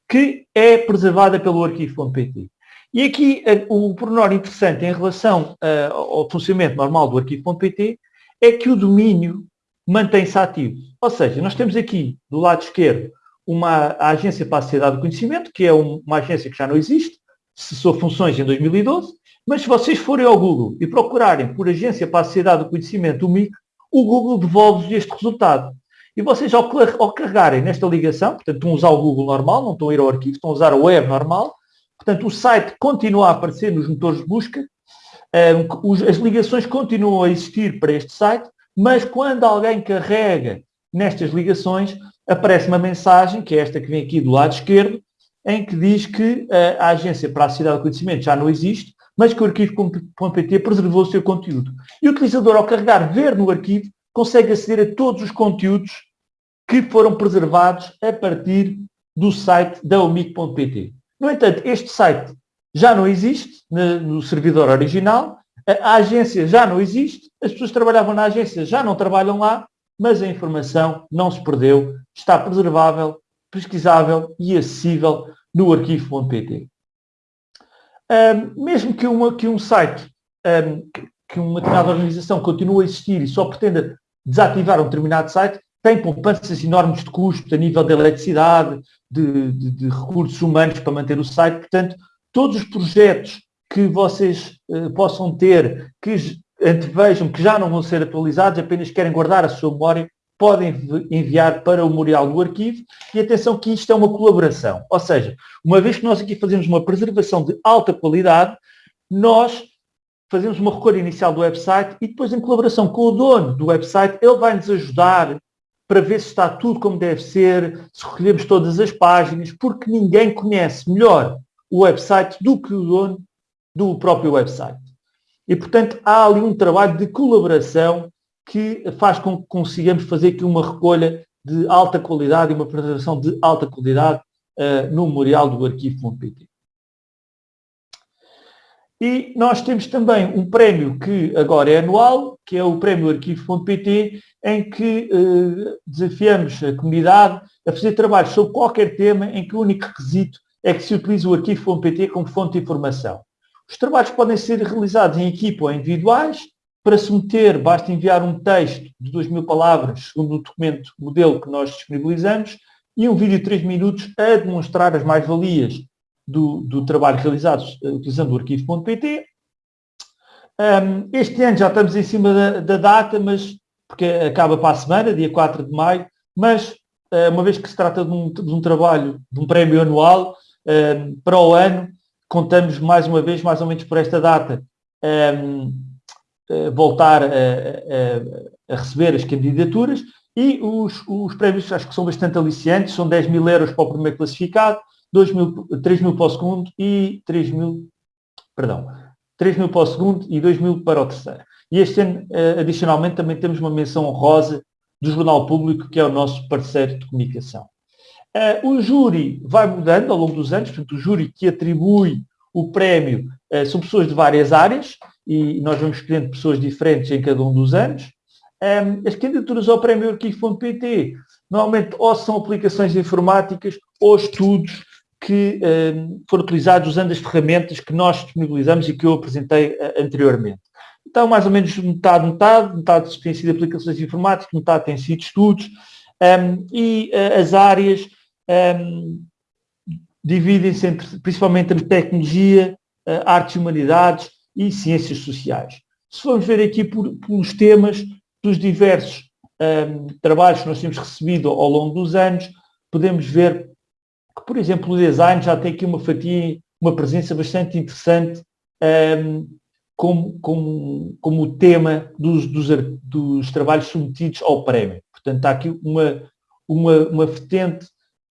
que é preservada pelo arquivo.pt. E aqui eh, o pormenor interessante em relação uh, ao funcionamento normal do arquivo.pt é que o domínio mantém-se ativo. Ou seja, nós temos aqui do lado esquerdo uma agência para a sociedade do conhecimento, que é uma agência que já não existe, cessou funções em 2012, mas se vocês forem ao Google e procurarem por agência para a sociedade do conhecimento, o MIC, o Google devolve-vos este resultado. E vocês ao, ao carregarem nesta ligação, portanto estão a usar o Google normal, não estão a ir ao arquivo, estão a usar a web normal, portanto o site continua a aparecer nos motores de busca, um, as ligações continuam a existir para este site, mas quando alguém carrega nestas ligações, aparece uma mensagem, que é esta que vem aqui do lado esquerdo, em que diz que uh, a Agência para a Cidade do Conhecimento já não existe, mas que o arquivo.pt preservou o seu conteúdo. E o utilizador, ao carregar ver no arquivo, consegue aceder a todos os conteúdos que foram preservados a partir do site da omic.pt. No entanto, este site já não existe no servidor original, a agência já não existe, as pessoas que trabalhavam na agência já não trabalham lá, mas a informação não se perdeu, está preservável, pesquisável e acessível no arquivo.pt. Um, mesmo que, uma, que um site, um, que uma determinada organização continue a existir e só pretenda desativar um determinado site, tem poupanças enormes de custos a nível de eletricidade, de, de, de, recursos humanos para manter o site. Portanto, todos os projetos que vocês uh, possam ter, que antevejam que já não vão ser atualizados, apenas querem guardar a sua memória, podem enviar para o memorial do arquivo e atenção que isto é uma colaboração. Ou seja, uma vez que nós aqui fazemos uma preservação de alta qualidade, nós fazemos uma recolha inicial do website e depois em colaboração com o dono do website, ele vai nos ajudar para ver se está tudo como deve ser, se recolhemos todas as páginas, porque ninguém conhece melhor o website do que o dono do próprio website. E, portanto, há ali um trabalho de colaboração que faz com que consigamos fazer aqui uma recolha de alta qualidade e uma apresentação de alta qualidade uh, no memorial do arquivo.pt. E nós temos também um prémio que agora é anual, que é o prémio arquivo.pt, em que uh, desafiamos a comunidade a fazer trabalhos sobre qualquer tema em que o único requisito é que se utilize o arquivo.pt como fonte de informação. Os trabalhos podem ser realizados em equipa ou individuais. Para submeter, basta enviar um texto de 2 mil palavras, segundo o documento modelo que nós disponibilizamos, e um vídeo de 3 minutos a demonstrar as mais-valias do, do, trabalho realizado eh, utilizando o arquivo.pt. Este ano já estamos em cima da, da, data, mas porque acaba para a semana, dia 4 de maio, mas uh, uma vez que se trata de um, de um trabalho, de um prémio anual, para o ano, contamos mais uma vez, mais ou menos por esta data, um, uh, voltar a, a, a, receber as candidaturas e os, os prémios acho que são bastante aliciantes, são 10 mil euros para o primeiro classificado, 2 mil, 3 mil para o segundo e 3 mil, perdão, 3 mil para o segundo e 2 mil para o terceiro. E este ano, uh, adicionalmente, também temos uma menção honrosa do Jornal Público, que é o nosso parceiro de comunicação. Uh, o júri vai mudando ao longo dos anos, portanto, o júri que atribui o prémio uh, são pessoas de várias áreas e nós vamos escolhendo pessoas diferentes em cada um dos anos. Um, as candidaturas ao prémio Arquivo.pt normalmente ou são aplicações informáticas ou estudos que um, foram utilizados usando as ferramentas que nós disponibilizamos e que eu apresentei uh, anteriormente. Então, mais ou menos metade, metade, metade tem sido aplicações informáticas, metade tem sido estudos, um, e uh, as áreas um, dividem-se entre, principalmente entre tecnologia, uh, artes e humanidades e ciências sociais. Se formos ver aqui por, pelos temas dos diversos um, trabalhos que nós temos recebido ao longo dos anos, podemos ver que, por exemplo, o design já tem aqui uma fatia, uma presença bastante interessante um, como, como, como tema dos, dos, dos, trabalhos submetidos ao prémio. Portanto, está aqui uma, uma, uma vertente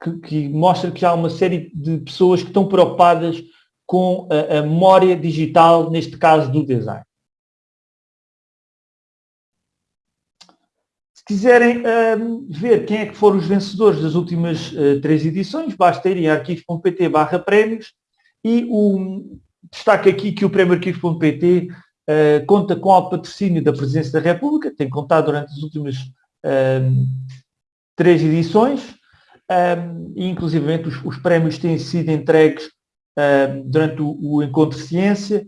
que, que, mostra que há uma série de pessoas que estão preocupadas com a, a memória digital, neste caso do design. Se quiserem uh, ver quem é que foram os vencedores das últimas uh, três edições, basta ir em arquivo.pt barra prémios e o, destaque aqui que o prémio arquivo.pt uh, eh, conta com o patrocínio da Presidência da República, tem contado durante as últimas três edições inclusivamente os, os, prémios têm sido entregues durante o, o Encontro Ciência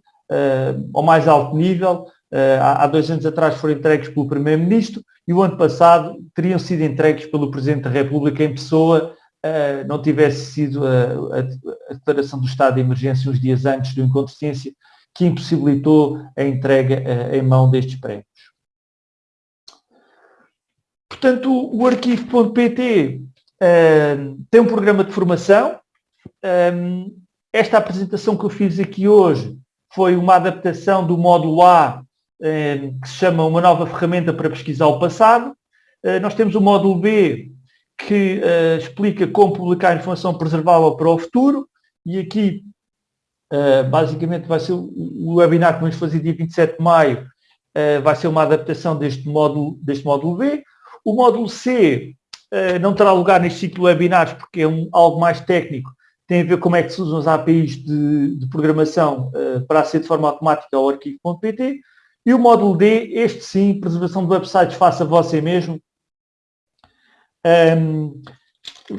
ao mais alto nível, Uh, há, há, dois anos atrás foram entregues pelo Primeiro-Ministro e o ano passado teriam sido entregues pelo Presidente da República em pessoa, uh, não tivesse sido a, a, a, declaração do estado de emergência uns dias antes do encontro de ciência que impossibilitou a entrega uh, em mão destes prémios. Portanto, o arquivo.pt tem um programa de formação. esta apresentação que eu fiz aqui hoje foi uma adaptação do módulo A eh, que se chama Uma Nova Ferramenta para Pesquisar o Passado. Eh, nós temos o módulo B, que eh, explica como publicar informação preservável para o futuro, e aqui basicamente vai ser o webinar que vamos fazer dia 27 de maio, vai ser uma adaptação deste módulo, deste módulo B. O módulo C não terá lugar neste ciclo de webinars porque é um, algo mais técnico, tem a ver como é que se usam as APIs de, de programação para aceder de forma automática ao arquivo.pt. E o módulo D, este sim, preservação de websites faça você mesmo, um,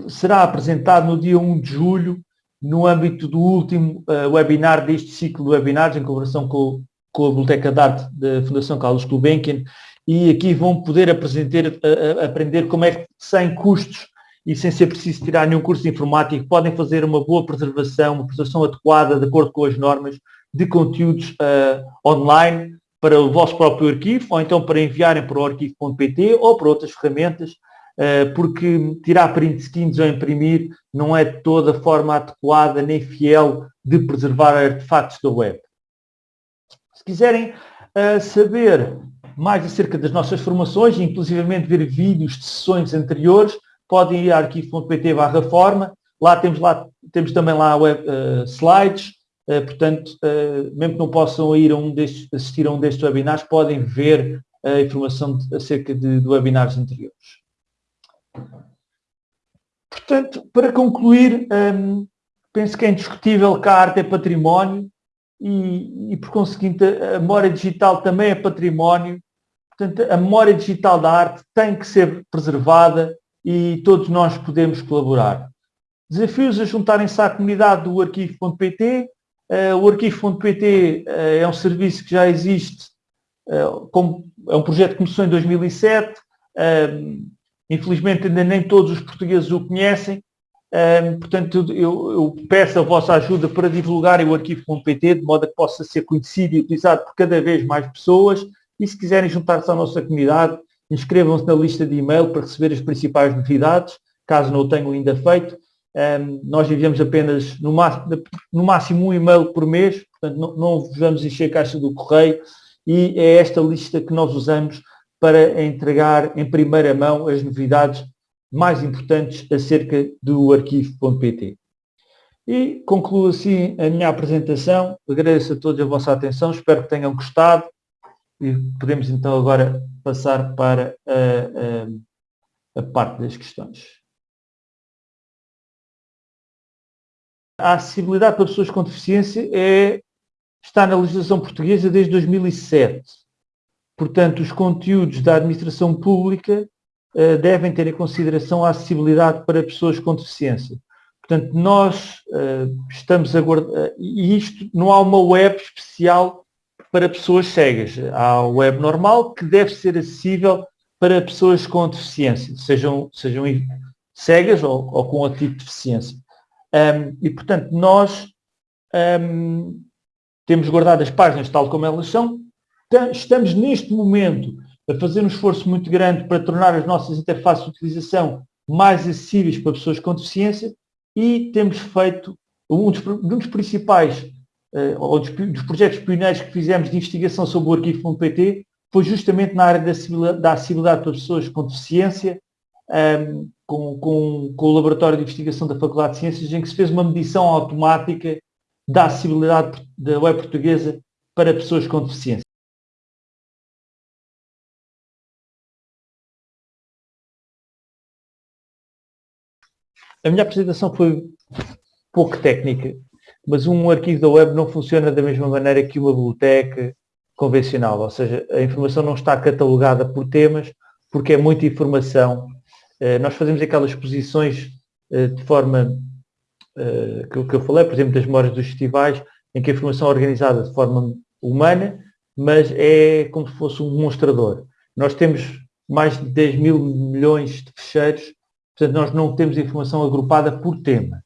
será apresentado no dia 1 de julho, no âmbito do último uh, webinar deste ciclo de webinars, em colaboração com, com a Biblioteca de Arte da Fundação Carlos Gulbenkian, e aqui vão poder aprender, uh, aprender como é que, sem custos e sem ser preciso tirar nenhum curso de informática, podem fazer uma boa preservação, uma preservação adequada, de acordo com as normas, de conteúdos uh, online, para o vosso próprio arquivo, ou então para enviarem para o arquivo.pt ou para outras ferramentas, eh, porque tirar print screens ou imprimir não é de toda forma adequada nem fiel de preservar artefatos da web. Se quiserem eh, saber mais acerca das nossas formações, inclusivamente ver vídeos de sessões anteriores, podem ir a arquivo.pt barra forma, lá temos, lá, temos também lá web, uh, slides, eh, portanto, eh, mesmo que não possam ir a um destes, assistir a um destes webinars, podem ver a informação de, acerca de, de webinars anteriores. Portanto, para concluir, um, penso que é indiscutível que a arte é património e, e, por conseguinte, a memória digital também é património. Portanto, a memória digital da arte tem que ser preservada e todos nós podemos colaborar. Desafios a juntarem-se à comunidade do arquivo.pt Uh, o arquivo.pt eh, é um serviço que já existe, como, é um projeto que começou em 2007, infelizmente ainda nem todos os portugueses o conhecem, portanto eu, peço a vossa ajuda para divulgarem o arquivo.pt de modo a que possa ser conhecido e utilizado por cada vez mais pessoas e se quiserem juntar-se à nossa comunidade, inscrevam-se na lista de e-mail para receber as principais novidades, caso não o tenham ainda feito, um, nós enviamos apenas no máximo, no máximo um e-mail por mês, portanto não, não vamos encher a caixa do correio e é esta lista que nós usamos para entregar em primeira mão as novidades mais importantes acerca do arquivo.pt. E concluo assim a minha apresentação. Agradeço a todos a vossa atenção, espero que tenham gostado e podemos então agora passar para a, a, a parte das questões. A acessibilidade para pessoas com deficiência é, está na legislação portuguesa desde 2007. Portanto, os conteúdos da administração pública uh, devem ter em consideração a acessibilidade para pessoas com deficiência. Portanto, nós uh, estamos a guardar, e isto não há uma web especial para pessoas cegas. Há a web normal que deve ser acessível para pessoas com deficiência, sejam, sejam cegas ou, ou com outro tipo de deficiência. Um, e, portanto, nós um, temos guardado as páginas tal como elas são, estamos neste momento a fazer um esforço muito grande para tornar as nossas interfaces de utilização mais acessíveis para pessoas com deficiência e temos feito um dos, um dos principais ou dos, dos, projetos pioneiros que fizemos de investigação sobre o arquivo.pt foi justamente na área da, da acessibilidade para pessoas com deficiência, um, ehm, com, com, com, o Laboratório de Investigação da Faculdade de Ciências, em que se fez uma medição automática da acessibilidade da web portuguesa para pessoas com deficiência. A minha apresentação foi pouco técnica, mas um arquivo da web não funciona da mesma maneira que uma biblioteca convencional, ou seja, a informação não está catalogada por temas, porque é muita informação. Eh, nós fazemos aquelas exposições eh, de forma eh, que eu falei, por exemplo, das memórias dos festivais, em que a informação é organizada de forma humana, mas é como se fosse um demonstrador. Nós temos mais de 10 mil milhões de fecheiros Portanto, nós não temos informação agrupada por tema.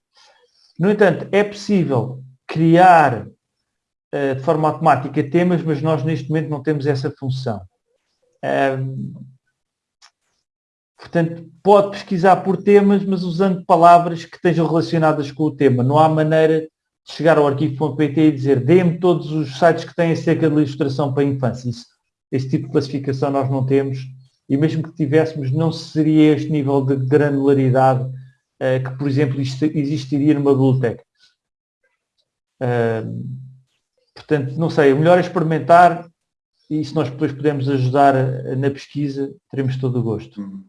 No entanto, é possível criar uh, de forma automática temas, mas nós neste momento não temos essa função. Um, portanto, pode pesquisar por temas, mas usando palavras que estejam relacionadas com o tema. Não há maneira de chegar ao arquivo.pt e dizer dê-me todos os sites que têm acerca de ilustração para a infância. Isso, esse tipo de classificação nós não temos e mesmo que tivéssemos, não seria este nível de granularidade que, por exemplo, existiria numa biblioteca. Portanto, não sei, o melhor é experimentar e se nós depois pudermos ajudar na pesquisa, teremos todo o gosto. Uhum.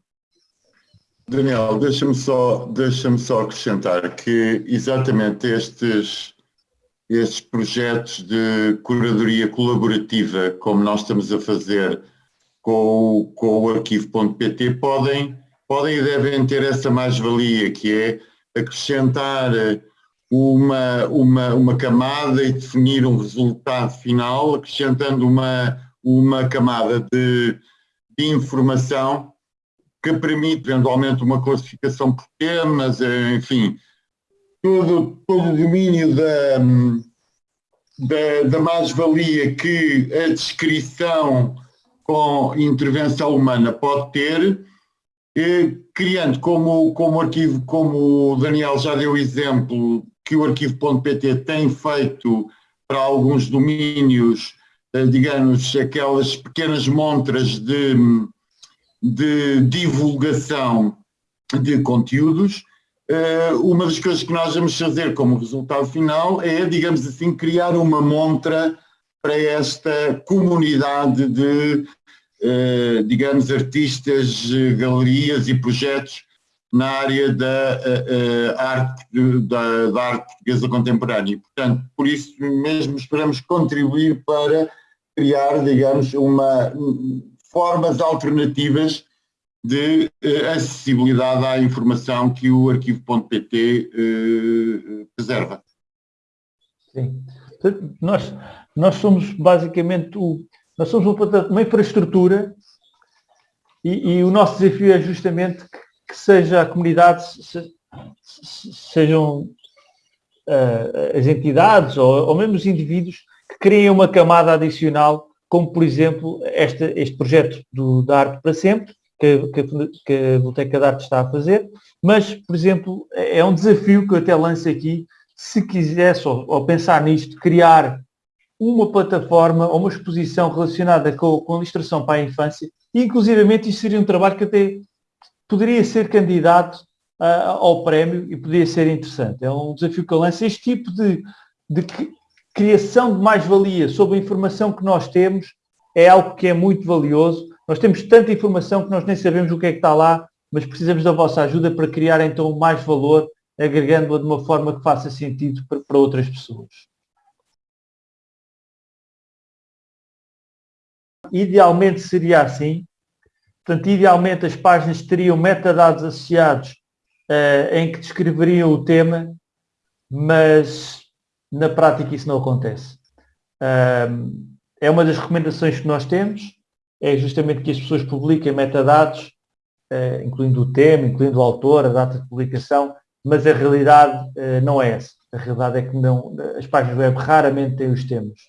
Daniel, deixa-me só, deixa só acrescentar que exatamente estes, estes projetos de curadoria colaborativa, como nós estamos a fazer com, com o arquivo.pt podem, podem e devem ter essa mais-valia, que é acrescentar uma, uma, uma camada e definir um resultado final, acrescentando uma, uma camada de, de informação que permite eventualmente uma classificação por temas, enfim, todo, todo o domínio da, da, da mais-valia que a descrição com intervenção humana pode ter, eh, criando como, como arquivo, como o Daniel já deu exemplo, que o arquivo.pt tem feito para alguns domínios, eh, digamos, aquelas pequenas montras de, de divulgação de conteúdos, eh, uma das coisas que nós vamos fazer como resultado final é, digamos assim, criar uma montra para esta comunidade de, eh, digamos, artistas, galerias e projetos na área da, eh, eh, arte, da, da, arte portuguesa contemporânea. E, portanto, por isso mesmo esperamos contribuir para criar, digamos, uma, formas alternativas de acessibilidade à informação que o arquivo.pt preserva. Sim. Nós, nós somos basicamente o, nós somos uma, infraestrutura e, e, o nosso desafio é justamente que, que seja a comunidade, se, se, sejam uh, as entidades ou, ou mesmo os indivíduos que criem uma camada adicional, como por exemplo esta, este projeto do, da Arte para Sempre, que, que, que a Biblioteca de Arte está a fazer, mas, por exemplo, é um desafio que eu até lanço aqui, se quisesse, ou, ou pensar nisto, criar uma plataforma ou uma exposição relacionada com, com a ilustração para a infância, e inclusivamente isso seria um trabalho que até poderia ser candidato uh, ao prémio e poderia ser interessante. É um desafio que eu lanço. Este tipo de, de criação de mais-valia sobre a informação que nós temos é algo que é muito valioso. Nós temos tanta informação que nós nem sabemos o que é que está lá, mas precisamos da vossa ajuda para criar então mais valor, agregando-a de uma forma que faça sentido para, para outras pessoas. Idealmente seria assim. Portanto, idealmente as páginas teriam metadados associados uh, em que descreveriam o tema, mas na prática isso não acontece. Uh, é uma das recomendações que nós temos, é justamente que as pessoas publiquem metadados, uh, incluindo o tema, incluindo o autor, a data de publicação, mas a realidade uh, não é essa. A realidade é que não, as páginas web raramente têm os temas.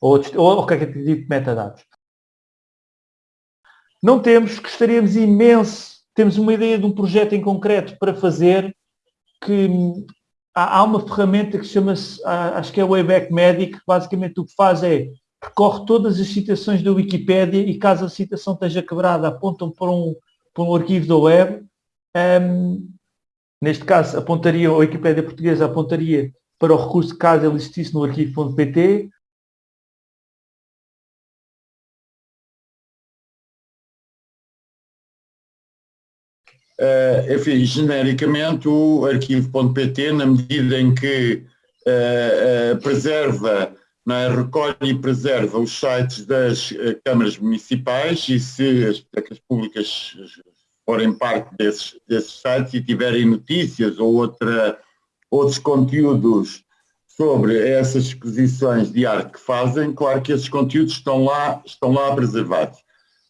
Ou, ou, ou qualquer tipo de metadados. Não temos, gostaríamos imenso, temos uma ideia de um projeto em concreto para fazer que há, há uma ferramenta que chama-se, acho que é Wayback Medic, que basicamente o que faz é percorre todas as citações da Wikipédia e caso a citação esteja quebrada apontam para um, para um arquivo da web. Um, neste caso apontaria, a Wikipédia portuguesa apontaria para o recurso caso ele existisse no arquivo.pt Uh, enfim, genericamente o arquivo.pt, na medida em que uh, uh, preserva, é, recolhe e preserva os sites das câmaras municipais e se as bibliotecas públicas forem parte desses, desses sites e tiverem notícias ou outra, outros conteúdos sobre essas exposições de arte que fazem, claro que esses conteúdos estão lá, estão lá preservados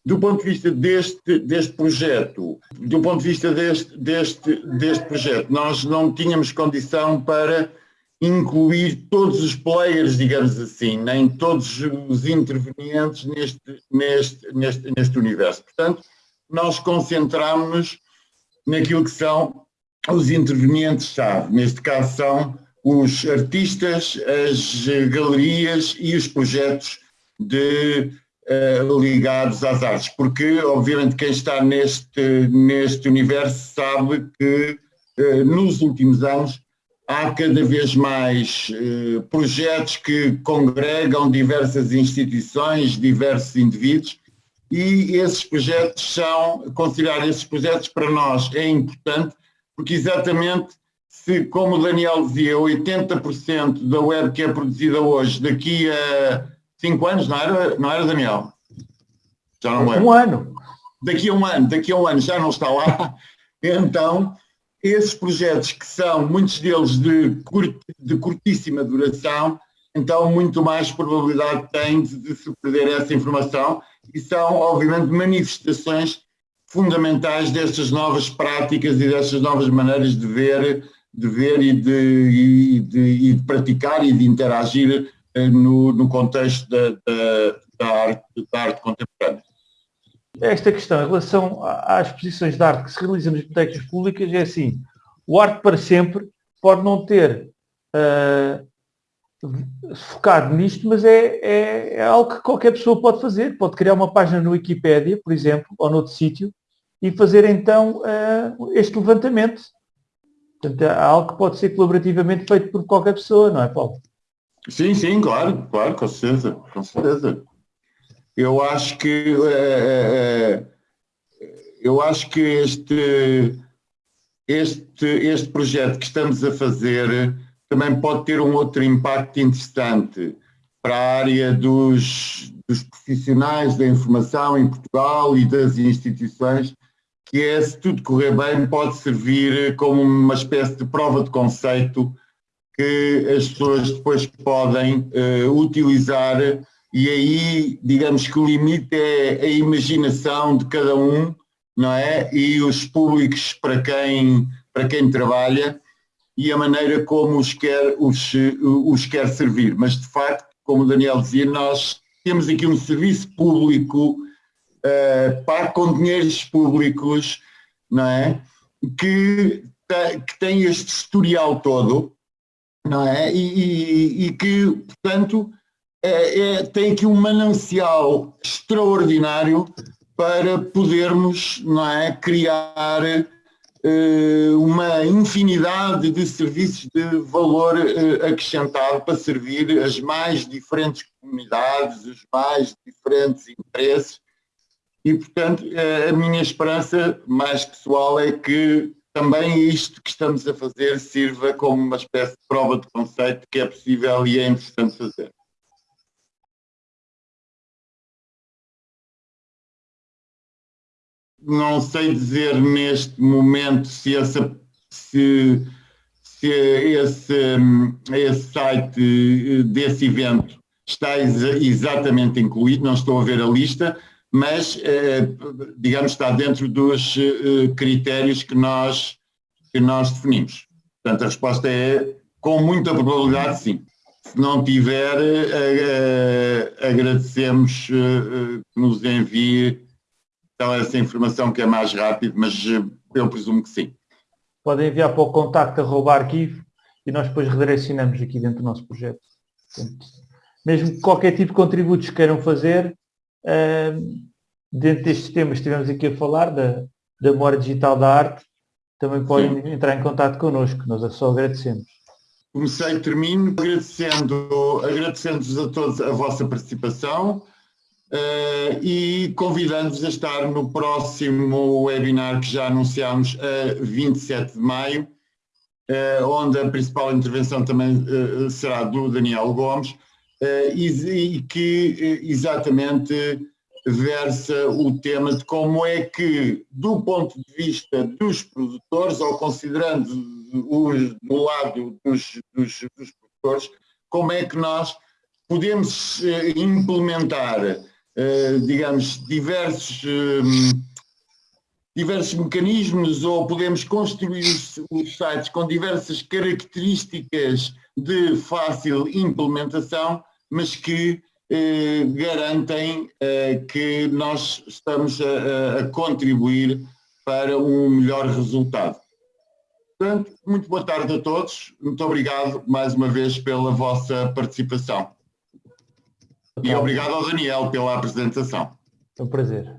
do ponto de vista deste, deste projeto, do ponto de vista deste, deste, deste projeto, nós não tínhamos condição para incluir todos os players, digamos assim, nem todos os intervenientes neste, neste, neste, neste universo. Portanto, nós concentramos naquilo que são os intervenientes-chave. Neste caso são os artistas, as galerias e os projetos de ligados às artes, porque obviamente quem está neste, neste universo sabe que uh, nos últimos anos há cada vez mais uh, projetos que congregam diversas instituições, diversos indivíduos, e esses projetos são, considerar esses projetos para nós é importante, porque exatamente se, como o Daniel dizia, 80% da web que é produzida hoje, daqui a Cinco anos, não era, não era Daniel? Já não lembro. Um ano. Daqui a um ano, daqui a um ano já não está lá. Então, esses projetos que são, muitos deles de, curt, de curtíssima duração, então muito mais probabilidade tem de, de se perder essa informação e são, obviamente, manifestações fundamentais destas novas práticas e destas novas maneiras de ver, de ver e de, e de, e de praticar e de interagir no, no contexto da, da, da, arte, da arte contemporânea. Esta questão em relação às exposições de arte que se realizam nas bibliotecas públicas é assim, o Arte para Sempre pode não ter uh, focado nisto, mas é, é, é, algo que qualquer pessoa pode fazer. Pode criar uma página no Wikipédia, por exemplo, ou noutro sítio, e fazer então uh, este levantamento. Portanto, é algo que pode ser colaborativamente feito por qualquer pessoa, não é, Paulo? Sim, sim, claro, claro, com certeza, com certeza. Eu acho que é, eu acho que este, este, este projeto que estamos a fazer também pode ter um outro impacto interessante para a área dos, dos profissionais da informação em Portugal e das instituições, que é, se tudo correr bem, pode servir como uma espécie de prova de conceito que as pessoas depois podem uh, utilizar e aí, digamos que o limite é a imaginação de cada um, não é? E os públicos para quem, para quem trabalha e a maneira como os quer, os, os quer servir. Mas, de facto, como o Daniel dizia, nós temos aqui um serviço público uh, para com dinheiros públicos, não é? Que, que tem este historial todo, não é? E, e, e que, portanto, é, é, tem aqui um manancial extraordinário para podermos não é, criar eh, uma infinidade de serviços de valor eh, acrescentado para servir as mais diferentes comunidades, os mais diferentes interesses e, portanto, eh, a minha esperança mais pessoal é que também isto que estamos a fazer sirva como uma espécie de prova de conceito que é possível e é interessante fazer. Não sei dizer neste momento se, essa, se, se esse, esse site desse evento está exatamente incluído, não estou a ver a lista, mas, eh, digamos, está dentro dos eh, critérios que nós, que nós definimos. Portanto, a resposta é com muita probabilidade sim. Se não tiver, agradecemos que nos envie então, essa informação que é mais rápido, mas eu presumo que sim. Podem enviar para o contacto arroba arquivo e nós depois redirecionamos aqui dentro do nosso projeto. Portanto, mesmo qualquer tipo de contributos que queiram fazer, dentro destes temas que estivemos aqui a falar, da, da memória digital da arte, também podem Sim. entrar em contato connosco, nós é só agradecemos. Comecei e termino agradecendo, agradecendo-vos a todos a vossa participação uh, e convidando-vos a estar no próximo webinar que já anunciámos a 27 de maio, uh, onde a principal intervenção também uh, será do Daniel Gomes, e, e, que exatamente versa o tema de como é que, do ponto de vista dos produtores, ou considerando os, do lado dos, dos, dos produtores, como é que nós podemos eh, implementar, eh, digamos, diversos, eh, diversos mecanismos ou podemos construir os sites com diversas características de fácil implementação, mas que eh, garantem eh, que nós estamos a, a, contribuir para um melhor resultado. Portanto, muito boa tarde a todos. Muito obrigado mais uma vez pela vossa participação. E obrigado ao Daniel pela apresentação. É um prazer.